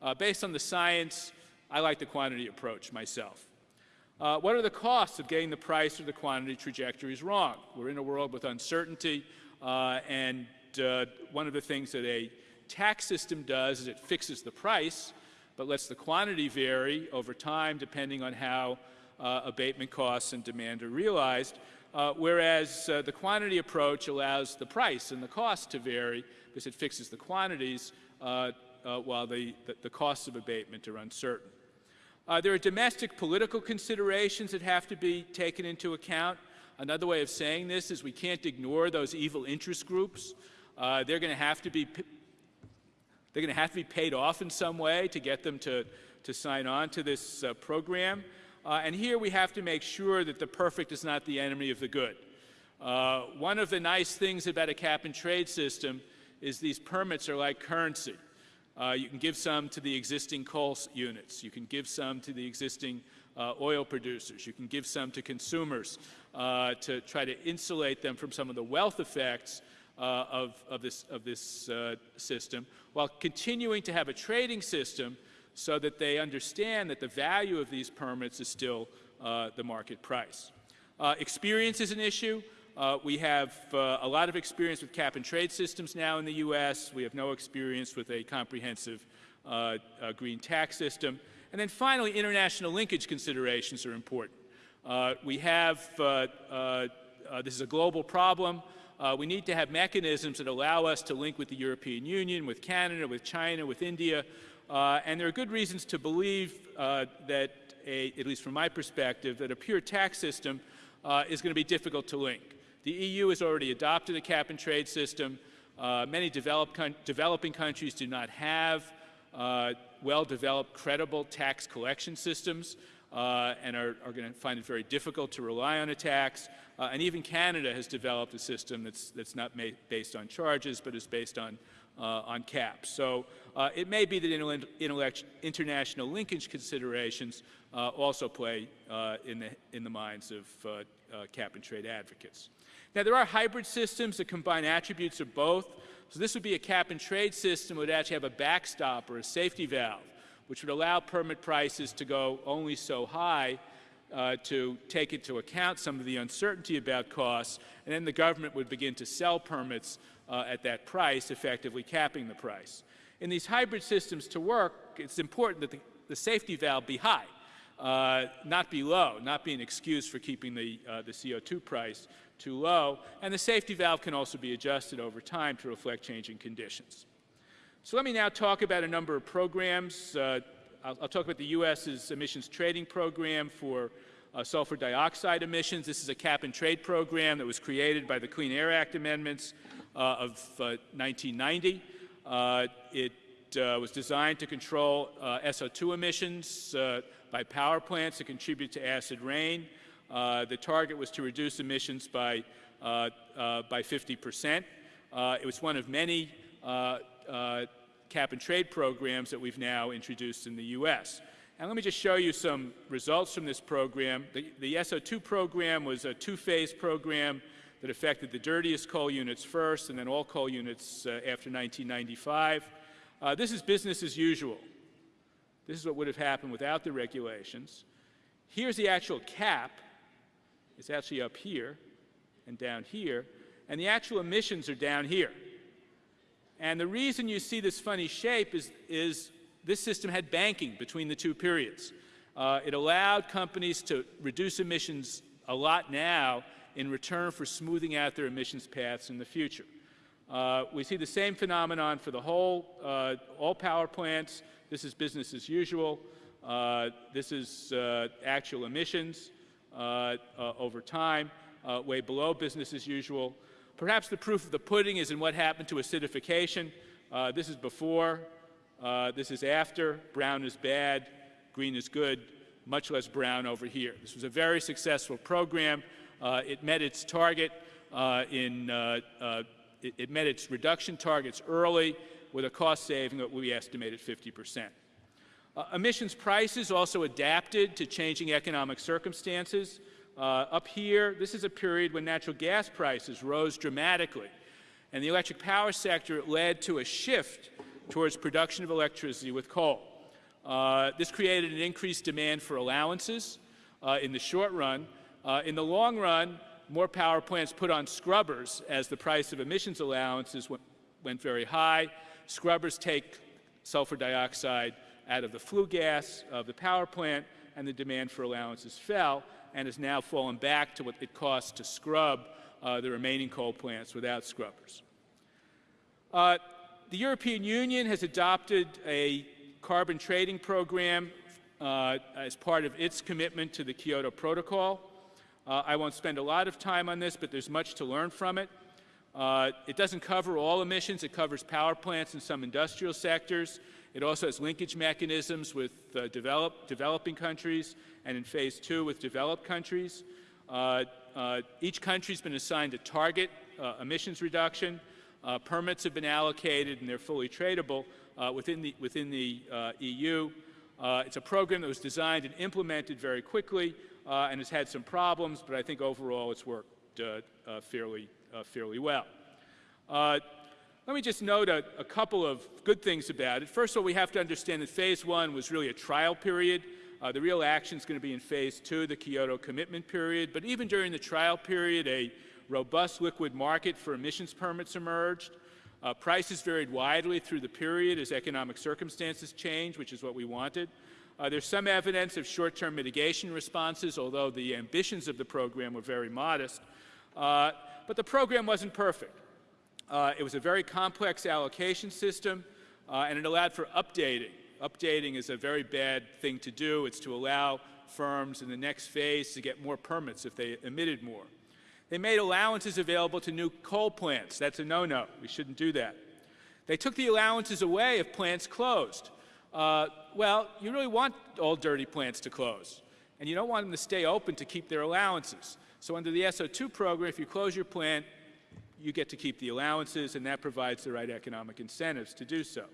Uh, based on the science, I like the quantity approach myself. Uh, what are the costs of getting the price or the quantity trajectories wrong? We're in a world with uncertainty, uh, and uh, one of the things that a tax system does is it fixes the price, but lets the quantity vary over time depending on how uh, abatement costs and demand are realized. Uh, whereas uh, the quantity approach allows the price and the cost to vary because it fixes the quantities uh, uh while the, the, the, costs of abatement are uncertain. Uh, there are domestic political considerations that have to be taken into account. Another way of saying this is we can't ignore those evil interest groups. They're going to have to be they're going to have to be paid off in some way to get them to, to sign on to this program. Uh, and here we have to make sure that the perfect is not the enemy of the good. Uh, one of the nice things about a cap and trade system is these permits are like currency. Uh, you can give some to the existing coal units. You can give some to the existing uh, oil producers. You can give some to consumers uh, to try to insulate them from some of the wealth effects uh, of, of, this, of this system, while continuing to have a trading system so that they understand that the value of these permits is still uh, the market price. Uh, experience is an issue. Uh, we have uh, a lot of experience with cap and trade systems now in the U.S. We have no experience with a comprehensive uh, uh, green tax system. And then finally, international linkage considerations are important. we have, this is a global problem. We need to have mechanisms that allow us to link with the European Union, with Canada, with China, with India, uh, and there are good reasons to believe uh, that, a, at least from my perspective, that a pure tax system uh, is going to be difficult to link. The EU has already adopted a cap and trade system. Uh, many con developing countries do not have uh, well-developed, credible tax collection systems uh, and are, are going to find it very difficult to rely on a tax. And even Canada has developed a system that's, that's not based on charges, but is based on uh, on caps. So uh, it may be that international linkage considerations uh, also play in, the, in the minds of cap and trade advocates. Now, there are hybrid systems that combine attributes of both. So this would be a cap and trade system that would actually have a backstop or a safety valve, which would allow permit prices to go only so high uh, to take into account some of the uncertainty about costs, and then the government would begin to sell permits uh, at that price, effectively capping the price. In these hybrid systems to work, it's important that the, the safety valve be high, uh, not be low, not be an excuse for keeping the, uh, the CO2 price too low, and the safety valve can also be adjusted over time to reflect changing conditions. So let me now talk about a number of programs. Uh, I'll, I'll, talk about the U.S.'s emissions trading program for uh, sulfur dioxide emissions. This is a cap and trade program that was created by the Clean Air Act amendments uh, of 1990. Uh, uh, it was designed to control SO2 emissions by power plants that contribute to acid rain. the target was to reduce emissions by, by 50 percent. it was one of many cap and trade programs that we've now introduced in the U.S. And let me just show you some results from this program. The, the SO2 program was a two-phase program that affected the dirtiest coal units first and then all coal units uh, after 1995. Uh, this is business as usual. This is what would have happened without the regulations. Here's the actual cap. It's actually up here and down here. And the actual emissions are down here. And the reason you see this funny shape is, is this system had banking between the two periods. Uh, it allowed companies to reduce emissions a lot now in return for smoothing out their emissions paths in the future. Uh, we see the same phenomenon for the whole, uh, all power plants. This is business as usual. Uh, this is uh, actual emissions uh, over time, way below business as usual. Perhaps the proof of the pudding is in what happened to acidification. this is before, this is after. Brown is bad, green is good, much less brown over here. This was a very successful program. Uh, it met its target uh, in, uh, it, it, met its reduction targets early with a cost saving that we estimated 50 percent. Uh, emissions prices also adapted to changing economic circumstances. Uh, up here, this is a period when natural gas prices rose dramatically. And the electric power sector led to a shift towards production of electricity with coal. Uh, this created an increased demand for allowances uh, in the short run. Uh, in the long run, more power plants put on scrubbers as the price of emissions allowances went, went very high. Scrubbers take sulfur dioxide out of the flue gas of the power plant, and the demand for allowances fell and has now fallen back to what it costs to scrub uh, the remaining coal plants without scrubbers. Uh, the European Union has adopted a carbon trading program uh, as part of its commitment to the Kyoto Protocol. Uh, I won't spend a lot of time on this, but there's much to learn from it. Uh, it doesn't cover all emissions. It covers power plants and some industrial sectors. It also has linkage mechanisms with uh, develop, developing countries and in phase two with developed countries. Uh, uh, each country has been assigned a target uh, emissions reduction. Uh, permits have been allocated and they're fully tradable uh, within the, within the EU. it's a program that was designed and implemented very quickly and has had some problems, but I think overall it's worked fairly, fairly well. Let me just note a, a, couple of good things about it. First of all, we have to understand that phase one was really a trial period. Uh, the real action is going to be in phase two, the Kyoto commitment period. But even during the trial period, a robust liquid market for emissions permits emerged. Uh, prices varied widely through the period as economic circumstances changed, which is what we wanted. Uh, there's some evidence of short-term mitigation responses, although the ambitions of the program were very modest. Uh, but the program wasn't perfect. Uh, it was a very complex allocation system, uh, and it allowed for updating. Updating is a very bad thing to do. It's to allow firms in the next phase to get more permits if they emitted more. They made allowances available to new coal plants. That's a no-no. We shouldn't do that. They took the allowances away if plants closed. Uh, well, you really want all dirty plants to close, and you don't want them to stay open to keep their allowances. So under the SO2 program, if you close your plant, you get to keep the allowances, and that provides the right economic incentives to do so.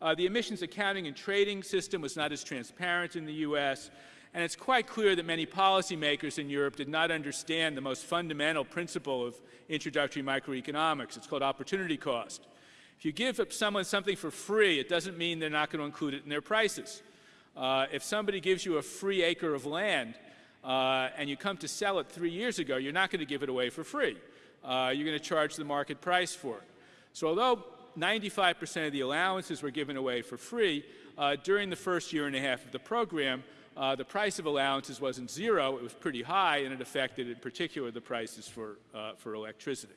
Uh, the emissions accounting and trading system was not as transparent in the U.S., and it's quite clear that many policymakers in Europe did not understand the most fundamental principle of introductory microeconomics. It's called opportunity cost. If you give someone something for free, it doesn't mean they're not going to include it in their prices. Uh, if somebody gives you a free acre of land uh, and you come to sell it three years ago, you're not going to give it away for free uh, you're going to charge the market price for it. So although 95% of the allowances were given away for free, uh, during the first year and a half of the program, uh, the price of allowances wasn't zero, it was pretty high, and it affected in particular the prices for, uh, for electricity.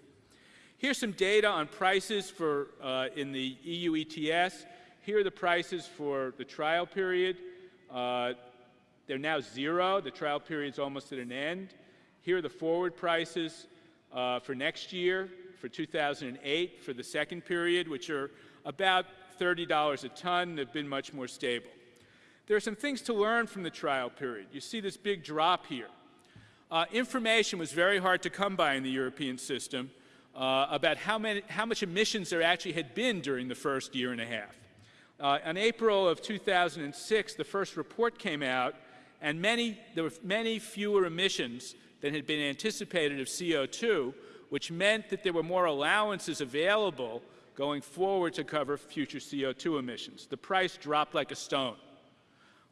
Here's some data on prices for, uh, in the EU ETS. Here are the prices for the trial period. Uh, they're now zero. The trial period is almost at an end. Here are the forward prices uh, for next year, for 2008, for the second period, which are about $30 a ton. They've been much more stable. There are some things to learn from the trial period. You see this big drop here. Uh, information was very hard to come by in the European system uh, about how, many, how much emissions there actually had been during the first year and a half. Uh, in April of 2006, the first report came out, and many, there were many fewer emissions than had been anticipated of CO2, which meant that there were more allowances available going forward to cover future CO2 emissions. The price dropped like a stone.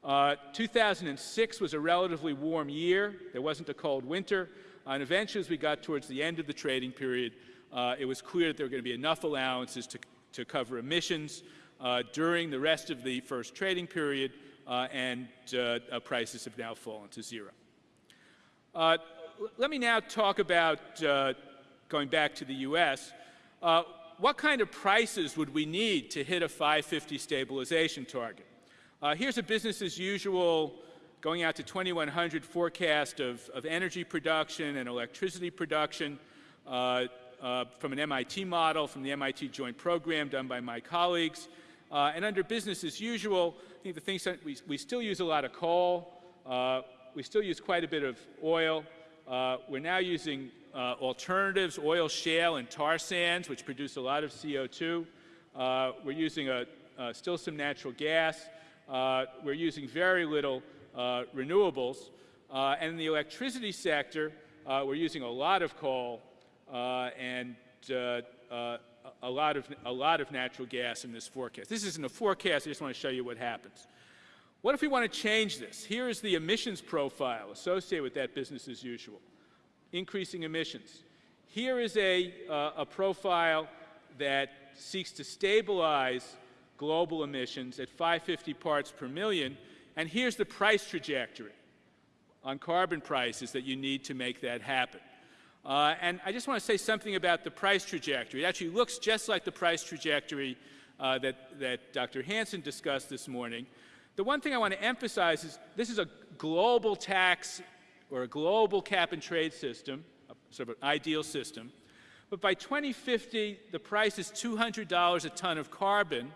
Uh, 2006 was a relatively warm year. There wasn't a cold winter. And eventually, as we got towards the end of the trading period, uh, it was clear that there were going to be enough allowances to, to cover emissions uh, during the rest of the first trading period, uh, and uh, uh, prices have now fallen to zero. Let me now talk about, uh, going back to the U.S., uh, what kind of prices would we need to hit a 550 stabilization target? Uh, here's a business as usual going out to 2100 forecast of, of energy production and electricity production uh, uh, from an MIT model, from the MIT joint program done by my colleagues. And under business as usual, I think the things that we, we still use a lot of coal, we still use quite a bit of oil. Uh, we're now using uh, alternatives, oil shale and tar sands, which produce a lot of CO2. Uh, we're using a, uh, still some natural gas. Uh, we're using very little uh, renewables. And in the electricity sector, we're using a lot of coal and a lot of a lot of natural gas in this forecast. This isn't a forecast. I just want to show you what happens. What if we want to change this? Here is the emissions profile associated with that business as usual, increasing emissions. Here is a, uh, a profile that seeks to stabilize global emissions at 550 parts per million, and here's the price trajectory on carbon prices that you need to make that happen. Uh, and I just want to say something about the price trajectory. It actually looks just like the price trajectory uh, that, that Dr. Hansen discussed this morning. The one thing I want to emphasize is this is a global tax or a global cap and trade system, sort of an ideal system. But by 2050, the price is $200 a ton of carbon,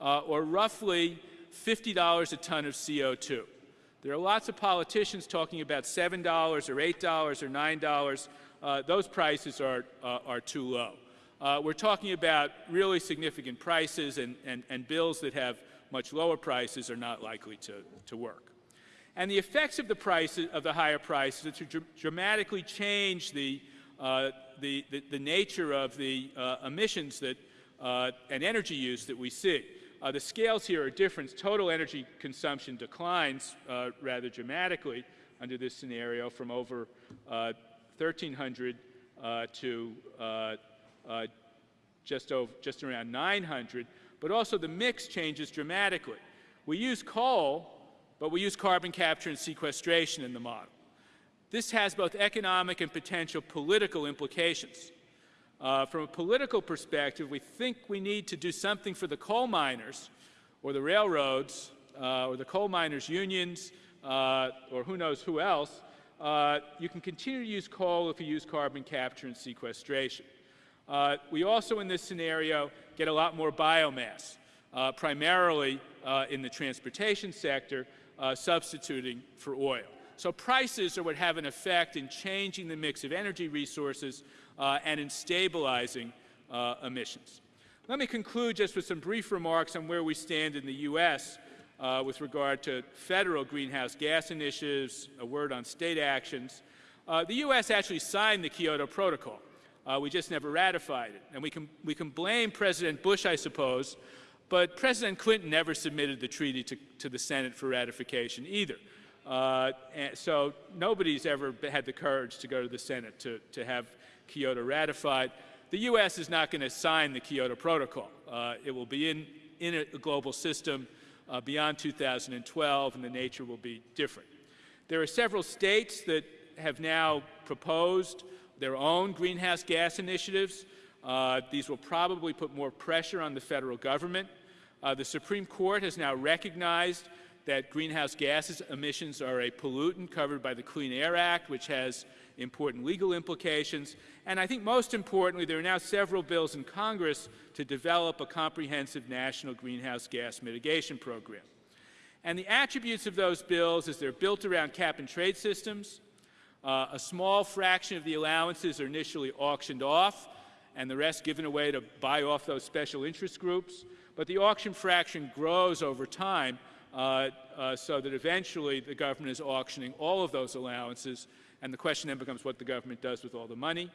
uh, or roughly $50 a ton of CO2. There are lots of politicians talking about $7 or $8 or $9. Uh, those prices are, uh, are too low. Uh, we're talking about really significant prices and, and, and bills that have much lower prices are not likely to, to work. And the effects of the prices of the higher prices are to dr dramatically change the, uh, the, the, the, nature of the uh, emissions that, uh, and energy use that we see. Uh, the scales here are different. Total energy consumption declines uh, rather dramatically under this scenario from over 1,300 uh, to just, over, just around 900 but also the mix changes dramatically. We use coal, but we use carbon capture and sequestration in the model. This has both economic and potential political implications. Uh, from a political perspective, we think we need to do something for the coal miners or the railroads uh, or the coal miners' unions uh, or who knows who else. Uh, you can continue to use coal if you use carbon capture and sequestration. Uh, we also, in this scenario, get a lot more biomass, uh, primarily uh, in the transportation sector, uh, substituting for oil. So prices are what have an effect in changing the mix of energy resources uh, and in stabilizing emissions. Let me conclude just with some brief remarks on where we stand in the U.S. Uh, with regard to federal greenhouse gas initiatives, a word on state actions. Uh, the U.S. actually signed the Kyoto Protocol. Uh, we just never ratified it. And we can, we can blame President Bush, I suppose, but President Clinton never submitted the treaty to, to the Senate for ratification either. Uh, so nobody's ever had the courage to go to the Senate to, to have Kyoto ratified. The U.S. is not going to sign the Kyoto Protocol. Uh, it will be in, in a global system uh, beyond 2012, and the nature will be different. There are several states that have now proposed their own greenhouse gas initiatives. Uh, these will probably put more pressure on the federal government. Uh, the Supreme Court has now recognized that greenhouse gases emissions are a pollutant covered by the Clean Air Act, which has important legal implications. And I think most importantly, there are now several bills in Congress to develop a comprehensive national greenhouse gas mitigation program. And the attributes of those bills is they're built around cap and trade systems, uh, a small fraction of the allowances are initially auctioned off and the rest given away to buy off those special interest groups. But the auction fraction grows over time uh, uh, so that eventually the government is auctioning all of those allowances and the question then becomes what the government does with all the money.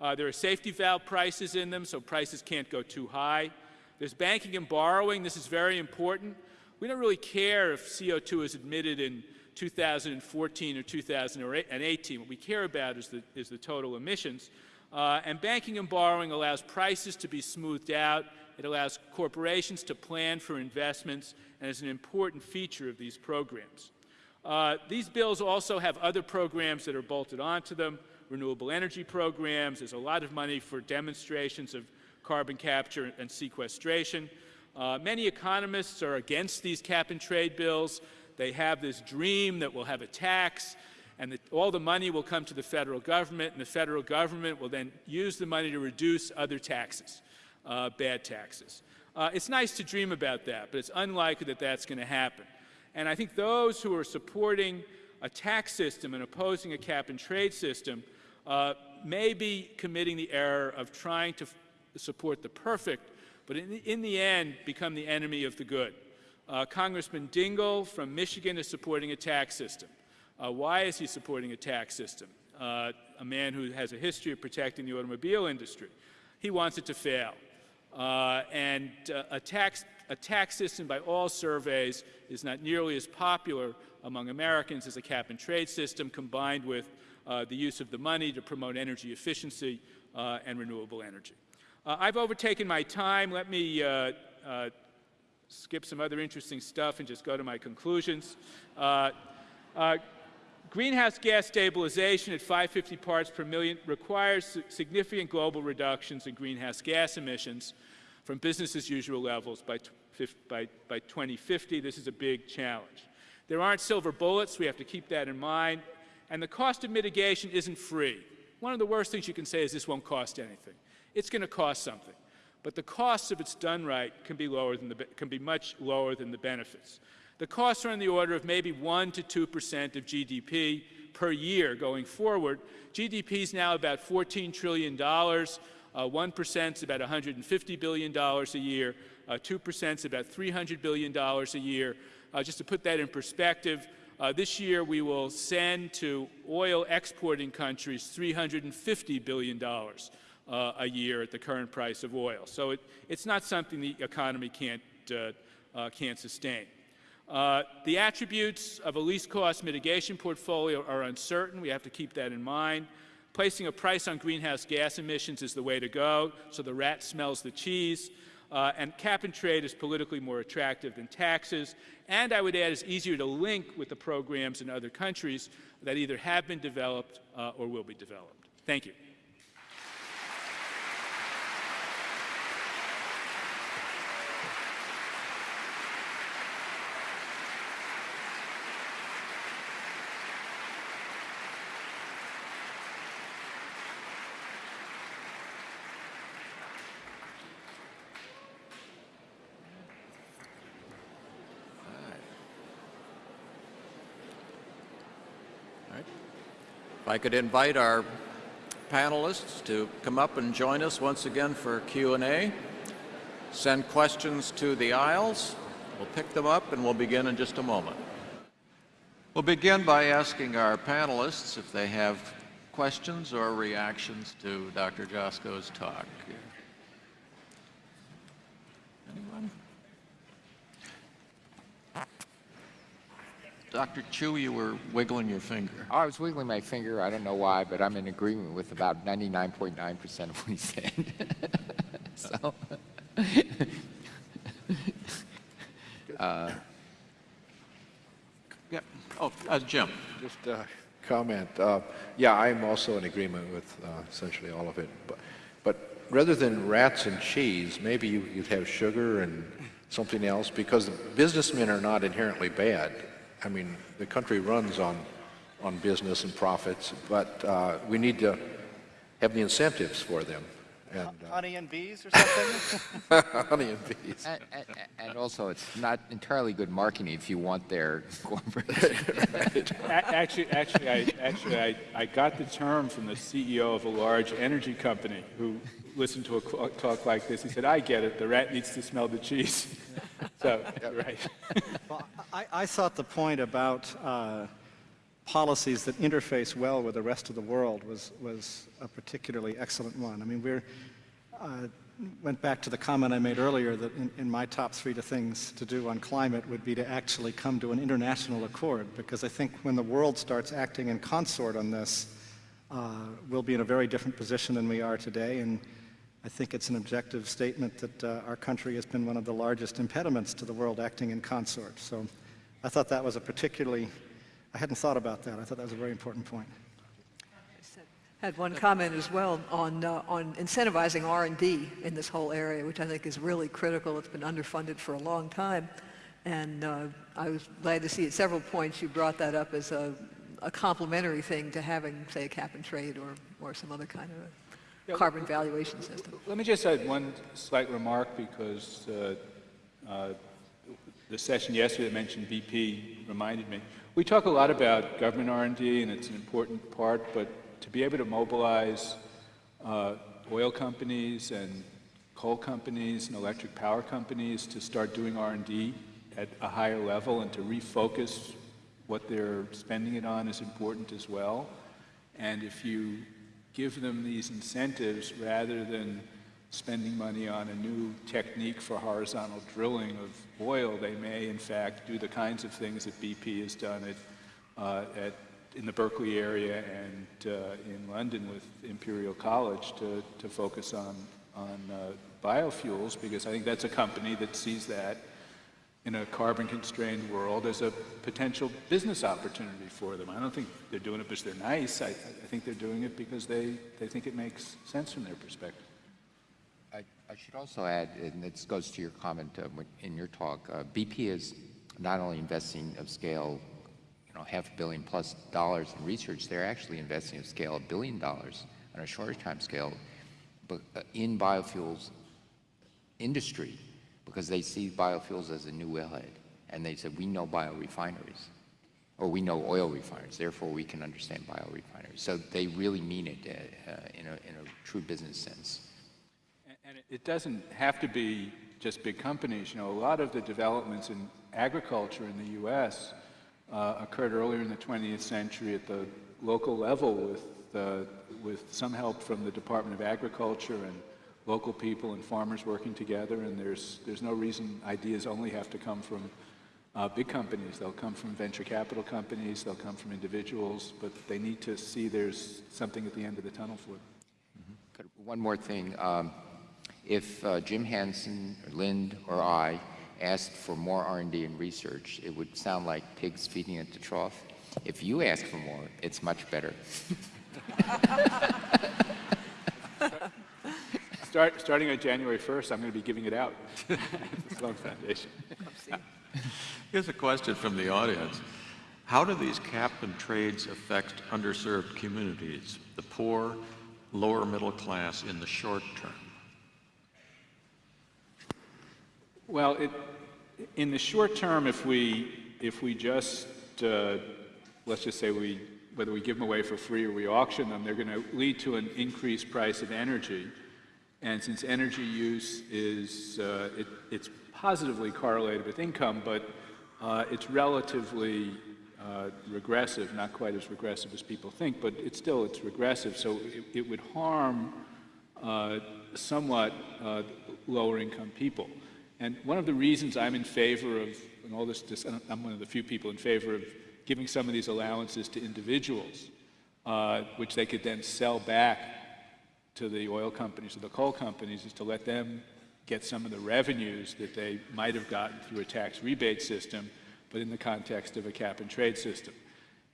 Uh, there are safety valve prices in them so prices can't go too high. There's banking and borrowing. This is very important. We don't really care if CO2 is admitted in 2014 or 2018. What we care about is the, is the total emissions. Uh, and banking and borrowing allows prices to be smoothed out. It allows corporations to plan for investments and is an important feature of these programs. Uh, these bills also have other programs that are bolted onto them, renewable energy programs. There's a lot of money for demonstrations of carbon capture and sequestration. Uh, many economists are against these cap and trade bills. They have this dream that we'll have a tax and all the money will come to the federal government and the federal government will then use the money to reduce other taxes, uh, bad taxes. Uh, it's nice to dream about that, but it's unlikely that that's going to happen. And I think those who are supporting a tax system and opposing a cap and trade system uh, may be committing the error of trying to support the perfect, but in the, in the end become the enemy of the good. Uh, Congressman Dingell from Michigan is supporting a tax system. Uh, why is he supporting a tax system? Uh, a man who has a history of protecting the automobile industry. He wants it to fail. Uh, and uh, a, tax, a tax system, by all surveys, is not nearly as popular among Americans as a cap and trade system combined with uh, the use of the money to promote energy efficiency and renewable energy. I've overtaken my time. Let me skip some other interesting stuff and just go to my conclusions. Uh, uh, greenhouse gas stabilization at 550 parts per million requires significant global reductions in greenhouse gas emissions from business as usual levels by, by, by 2050. This is a big challenge. There aren't silver bullets. We have to keep that in mind. And the cost of mitigation isn't free. One of the worst things you can say is this won't cost anything. It's going to cost something. But the costs, if it's done right, can be, lower than the, can be much lower than the benefits. The costs are in the order of maybe 1 to 2 percent of GDP per year going forward. GDP is now about $14 trillion. Uh, 1% is about $150 billion a year. Uh, 2% is about $300 billion a year. Uh, just to put that in perspective, uh, this year we will send to oil exporting countries $350 billion uh, a year at the current price of oil. So it, it's not something the economy can't, uh, can't sustain. Uh, the attributes of a least cost mitigation portfolio are uncertain. We have to keep that in mind. Placing a price on greenhouse gas emissions is the way to go, so the rat smells the cheese. Uh, and cap and trade is politically more attractive than taxes. And I would add, is easier to link with the programs in other countries that either have been developed uh, or will be developed. Thank you. If I could invite our panelists to come up and join us once again for Q&A. Send questions to the aisles. We'll pick them up and we'll begin in just a moment. We'll begin by asking our panelists if they have questions or reactions to Dr. Joskow's talk. Dr. Chu, you were wiggling your finger. Oh, I was wiggling my finger. I don't know why, but I'm in agreement with about 99.9% of what he said. so, uh, yeah. Oh, uh, Jim. Just a comment. Uh, yeah, I'm also in agreement with uh, essentially all of it. But, but rather than rats and cheese, maybe you, would have sugar and something else because businessmen are not inherently bad. I mean, the country runs on, on business and profits, but uh, we need to have the incentives for them. And, uh, honey and bees or something? honey and bees. And, and, and, also, it's not entirely good marketing if you want their corporate. actually, actually, I, actually I, I got the term from the CEO of a large energy company who listened to a talk like this. He said, I get it. The rat needs to smell the cheese. so, right. well, I, I, thought the point about uh, policies that interface well with the rest of the world was, was a particularly excellent one. I mean, we're, uh, went back to the comment I made earlier that in, in, my top three to things to do on climate would be to actually come to an international accord because I think when the world starts acting in consort on this, uh, we'll be in a very different position than we are today and I think it's an objective statement that uh, our country has been one of the largest impediments to the world acting in consort. So I thought that was a particularly, I hadn't thought about that. I thought that was a very important point. I had one comment as well on, uh, on incentivizing R&D in this whole area, which I think is really critical. It's been underfunded for a long time. And uh, I was glad to see at several points you brought that up as a, a complementary thing to having, say, a cap and trade or, or some other kind of carbon valuation system. Let me just add one slight remark because uh, uh, the session yesterday that mentioned BP reminded me. We talk a lot about government R&D and it's an important part, but to be able to mobilize uh, oil companies and coal companies and electric power companies to start doing R&D at a higher level and to refocus what they're spending it on is important as well. And if you give them these incentives rather than spending money on a new technique for horizontal drilling of oil, they may in fact do the kinds of things that BP has done at, uh, at, in the Berkeley area and uh, in London with Imperial College to, to focus on, on uh, biofuels because I think that's a company that sees that in a carbon-constrained world as a potential business opportunity for them. I don't think they're doing it because they're nice. I, I think they're doing it because they, they think it makes sense from their perspective. I, I should also add, and this goes to your comment uh, in your talk, uh, BP is not only investing of scale, you know, half a billion plus dollars in research, they're actually investing of scale a billion dollars on a shorter time scale, but uh, in biofuels industry, because they see biofuels as a new wellhead, and they said, we know biorefineries, or we know oil refineries, therefore we can understand biorefineries. So they really mean it uh, uh, in, a, in a true business sense. And- it doesn't have to be just big companies. You know, a lot of the developments in agriculture in the U.S. Uh, occurred earlier in the 20th century at the local level with, uh, with some help from the Department of Agriculture and local people and farmers working together. And there's, there's no reason ideas only have to come from uh, big companies. They'll come from venture capital companies, they'll come from individuals, but they need to see there's something at the end of the tunnel for them. Good. One more thing. Um, if uh, Jim Hansen, or Lind, or I asked for more R&D and research, it would sound like pigs feeding at the trough. If you ask for more, it's much better. Start, starting on January 1st, I'm going to be giving it out at the Sloan Foundation. Here's a question from the audience. How do these cap and trades affect underserved communities, the poor, lower middle class in the short term? Well, it, in the short term, if we, if we just, uh, let's just say we, whether we give them away for free or we auction them, they're going to lead to an increased price of energy. And since energy use is, uh, it, it's positively correlated with income, but uh, it's relatively uh, regressive, not quite as regressive as people think, but it's still, it's regressive, so it, it would harm uh, somewhat uh, lower income people. And one of the reasons I'm in favor of, and all this, I'm one of the few people in favor of giving some of these allowances to individuals, uh, which they could then sell back to the oil companies or the coal companies, is to let them get some of the revenues that they might have gotten through a tax rebate system, but in the context of a cap and trade system.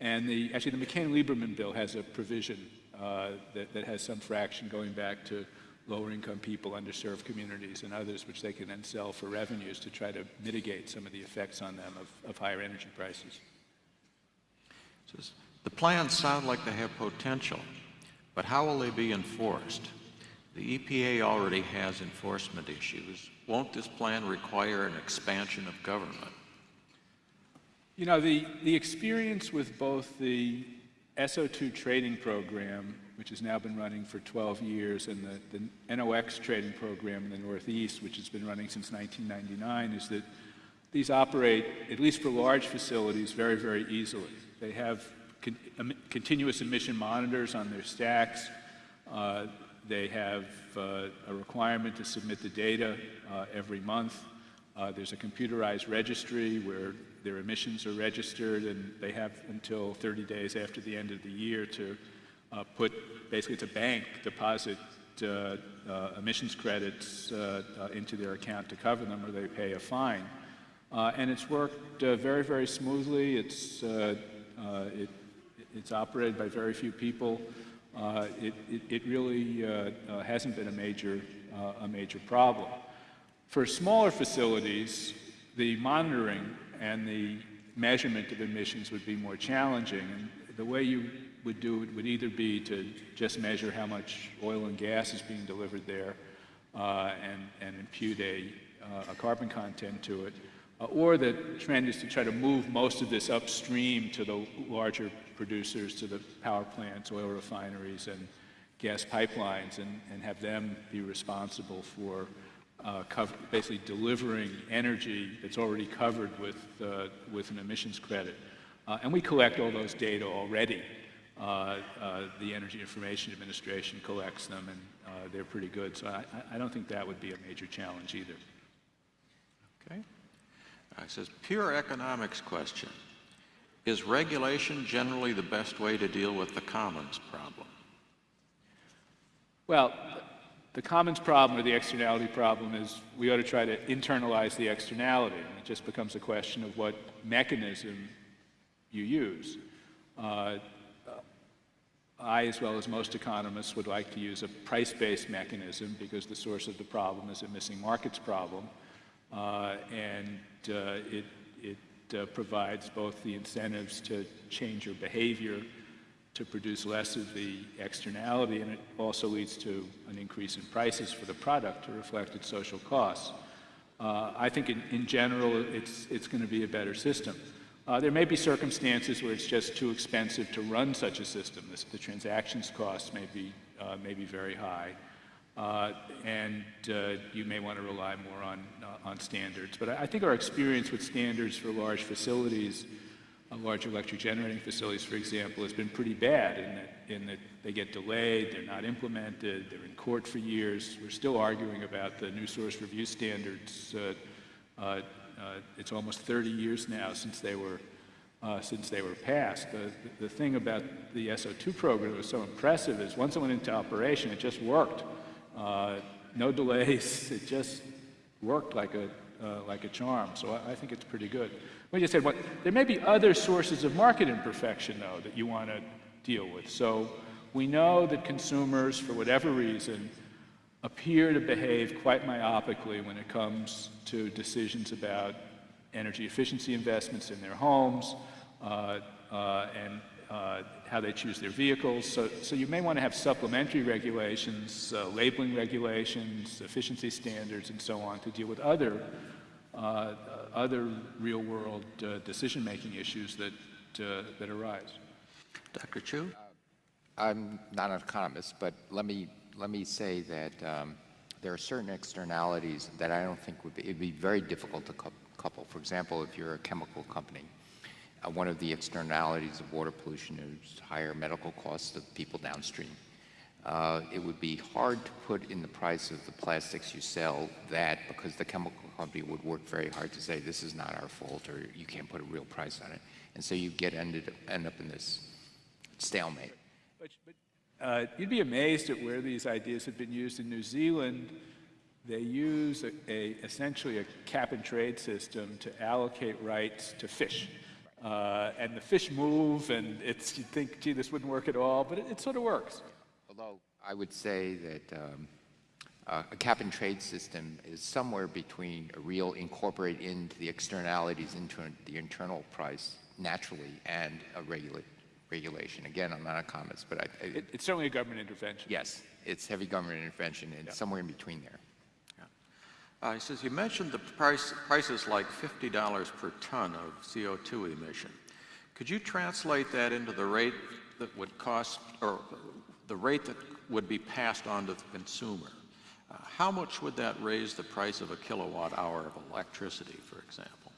And the, actually, the McCain-Lieberman bill has a provision uh, that, that has some fraction going back to lower income people, underserved communities, and others, which they can then sell for revenues to try to mitigate some of the effects on them of, of higher energy prices. The plans sound like they have potential, but how will they be enforced? The EPA already has enforcement issues. Won't this plan require an expansion of government? You know, the, the experience with both the SO2 trading program, which has now been running for 12 years, and the, the NOx trading program in the Northeast, which has been running since 1999, is that these operate, at least for large facilities, very, very easily. They have con- em- continuous emission monitors on their stacks. Uh, they have uh, a requirement to submit the data uh, every month. Uh, there's a computerized registry where their emissions are registered, and they have until 30 days after the end of the year to uh, put, basically to bank, deposit emissions credits into their account to cover them, or they pay a fine. Uh, and it's worked uh, very, very smoothly. It's, uh, it, it's operated by very few people. Uh, it, it, it really uh, uh, hasn't been a major, uh, a major problem. For smaller facilities, the monitoring and the measurement of emissions would be more challenging. And the way you would do it would either be to just measure how much oil and gas is being delivered there uh, and, and impute a, a carbon content to it, or the trend is to try to move most of this upstream to the larger producers, to the power plants, oil refineries, and gas pipelines, and, and have them be responsible for uh, basically delivering energy that's already covered with, uh, with an emissions credit. Uh, and we collect all those data already. Uh, uh, the Energy Information Administration collects them, and uh, they're pretty good. So I, I don't think that would be a major challenge either. Okay. It says, pure economics question. Is regulation generally the best way to deal with the commons problem? Well, the commons problem or the externality problem is we ought to try to internalize the externality. It just becomes a question of what mechanism you use. Uh, I, as well as most economists, would like to use a price-based mechanism because the source of the problem is a missing markets problem. Uh, and uh, it, it uh, provides both the incentives to change your behavior to produce less of the externality, and it also leads to an increase in prices for the product to reflect its social costs. Uh, I think in, in general it's, it's going to be a better system. Uh, there may be circumstances where it's just too expensive to run such a system. The, the transactions costs may be, uh, may be very high. Uh, and uh, you may want to rely more on, uh, on standards. But I, I, think our experience with standards for large facilities, large electric generating facilities, for example, has been pretty bad in that, in that they get delayed, they're not implemented, they're in court for years. We're still arguing about the new source review standards. It's almost 30 years now since they were uh, since they were passed. The, the thing about the SO2 program that was so impressive is once it went into operation, it just worked. Uh, no delays. It just worked like a, uh, like a charm. So I, I, think it's pretty good. We just said, what, there may be other sources of market imperfection, though, that you want to deal with. So we know that consumers, for whatever reason, appear to behave quite myopically when it comes to decisions about energy efficiency investments in their homes uh, uh, and uh, how they choose their vehicles. So, so you may want to have supplementary regulations, uh, labeling regulations, efficiency standards, and so on to deal with other, uh, other real-world uh, decision-making issues that, uh, that arise. Dr. Chu? I'm not an economist, but let me, let me say that um, there are certain externalities that I don't think would be, it'd be very difficult to couple. For example, if you're a chemical company, uh, one of the externalities of water pollution is higher medical costs of people downstream. Uh, it would be hard to put in the price of the plastics you sell that because the chemical company would work very hard to say this is not our fault or you can't put a real price on it. And so you get ended, end up in this stalemate. But, but uh, you'd be amazed at where these ideas have been used in New Zealand. They use a, a, essentially a cap and trade system to allocate rights to fish. Uh, and the fish move, and it's, you think, gee, this wouldn't work at all, but it, it sort of works. Although I would say that um, uh, a cap and trade system is somewhere between a real incorporate into the externalities into the internal price naturally and a regula regulation. Again, I'm not a economist, but I, I, it, it's certainly a government intervention. Yes, it's heavy government intervention and yeah. somewhere in between there. Uh, he says, you mentioned the price, prices like $50 per ton of CO2 emission. Could you translate that into the rate that would cost, or the rate that would be passed on to the consumer? Uh, how much would that raise the price of a kilowatt hour of electricity, for example?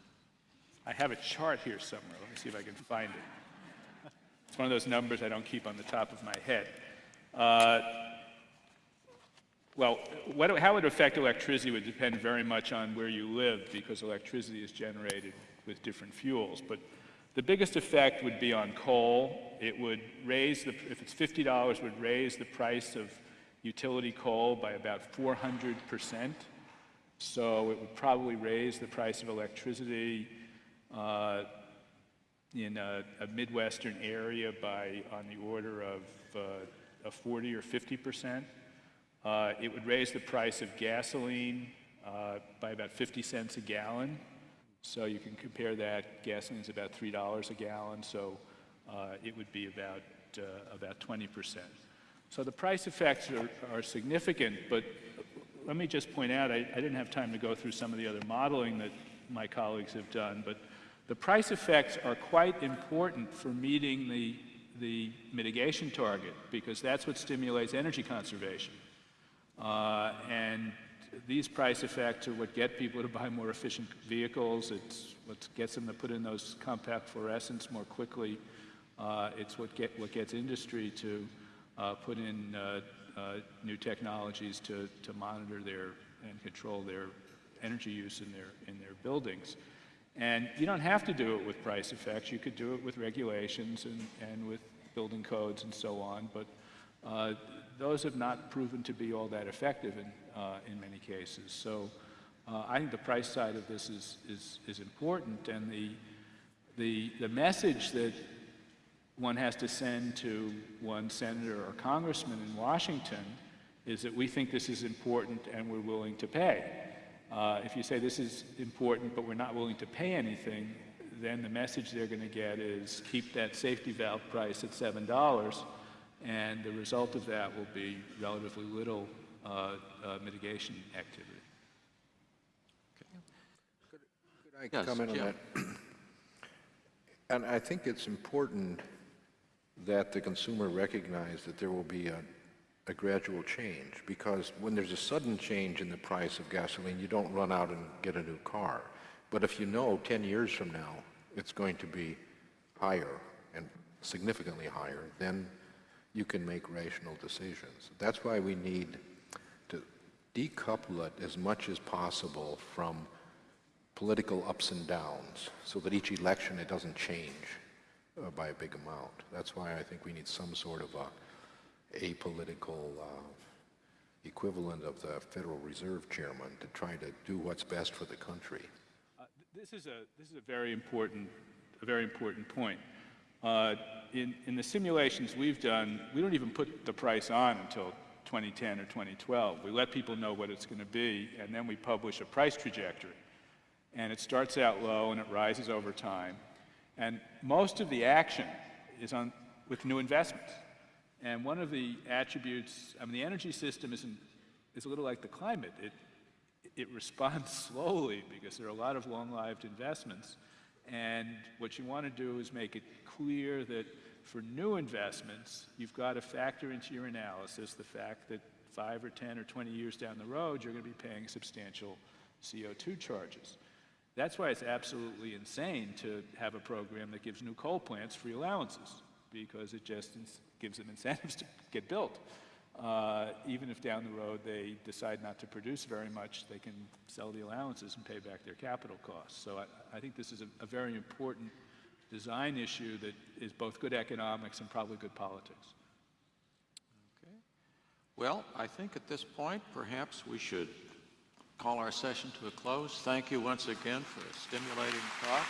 I have a chart here somewhere. Let me see if I can find it. It's one of those numbers I don't keep on the top of my head. Uh, well, what, how it would affect electricity would depend very much on where you live because electricity is generated with different fuels. But the biggest effect would be on coal. It would raise, the, if it's $50, would raise the price of utility coal by about 400%. So it would probably raise the price of electricity uh, in a, a, Midwestern area by on the order of uh, 40 or 50 percent. Uh, it would raise the price of gasoline uh, by about 50 cents a gallon. So you can compare that. Gasoline is about $3 a gallon, so uh, it would be about, uh, about 20%. So the price effects are, are, significant, but let me just point out, I, I didn't have time to go through some of the other modeling that my colleagues have done, but the price effects are quite important for meeting the, the mitigation target because that's what stimulates energy conservation. Uh, and these price effects are what get people to buy more efficient vehicles. It's what gets them to put in those compact fluorescents more quickly. Uh, it's what, get, what gets industry to uh, put in uh, uh, new technologies to, to monitor their and control their energy use in their, in their buildings. And you don't have to do it with price effects. You could do it with regulations and, and with building codes and so on. But uh, those have not proven to be all that effective in, uh, in many cases. So uh, I think the price side of this is, is, is important. And the, the, the message that one has to send to one senator or congressman in Washington is that we think this is important and we're willing to pay. Uh, if you say this is important but we're not willing to pay anything, then the message they're going to get is keep that safety valve price at $7 and the result of that will be relatively little uh, uh, mitigation activity. Could I Yes, comment on Jim. that? And I think it's important that the consumer recognize that there will be a, a gradual change, because when there's a sudden change in the price of gasoline, you don't run out and get a new car. But if you know 10 years from now it's going to be higher and significantly higher, then you can make rational decisions. That's why we need to decouple it as much as possible from political ups and downs, so that each election it doesn't change uh, by a big amount. That's why I think we need some sort of a apolitical uh, equivalent of the Federal Reserve Chairman to try to do what's best for the country. Uh, This is a, this is a very important, a very important point. Uh, In, in the simulations we've done, we don't even put the price on until 2010 or 2012. We let people know what it's going to be, and then we publish a price trajectory. And it starts out low and it rises over time. And most of the action is on, with new investments. And one of the attributes, I mean, the energy system isn't, is a little like the climate. It, it responds slowly because there are a lot of long-lived investments. And what you want to do is make it clear that for new investments, you've got to factor into your analysis the fact that five or 10 or 20 years down the road, you're going to be paying substantial CO2 charges. That's why it's absolutely insane to have a program that gives new coal plants free allowances, because it just gives them incentives to get built. Uh, even if down the road they decide not to produce very much, they can sell the allowances and pay back their capital costs. So I, I think this is a, a very important design issue that is both good economics and probably good politics. Okay. Well, I think at this point, perhaps we should call our session to a close. Thank you once again for a stimulating talk.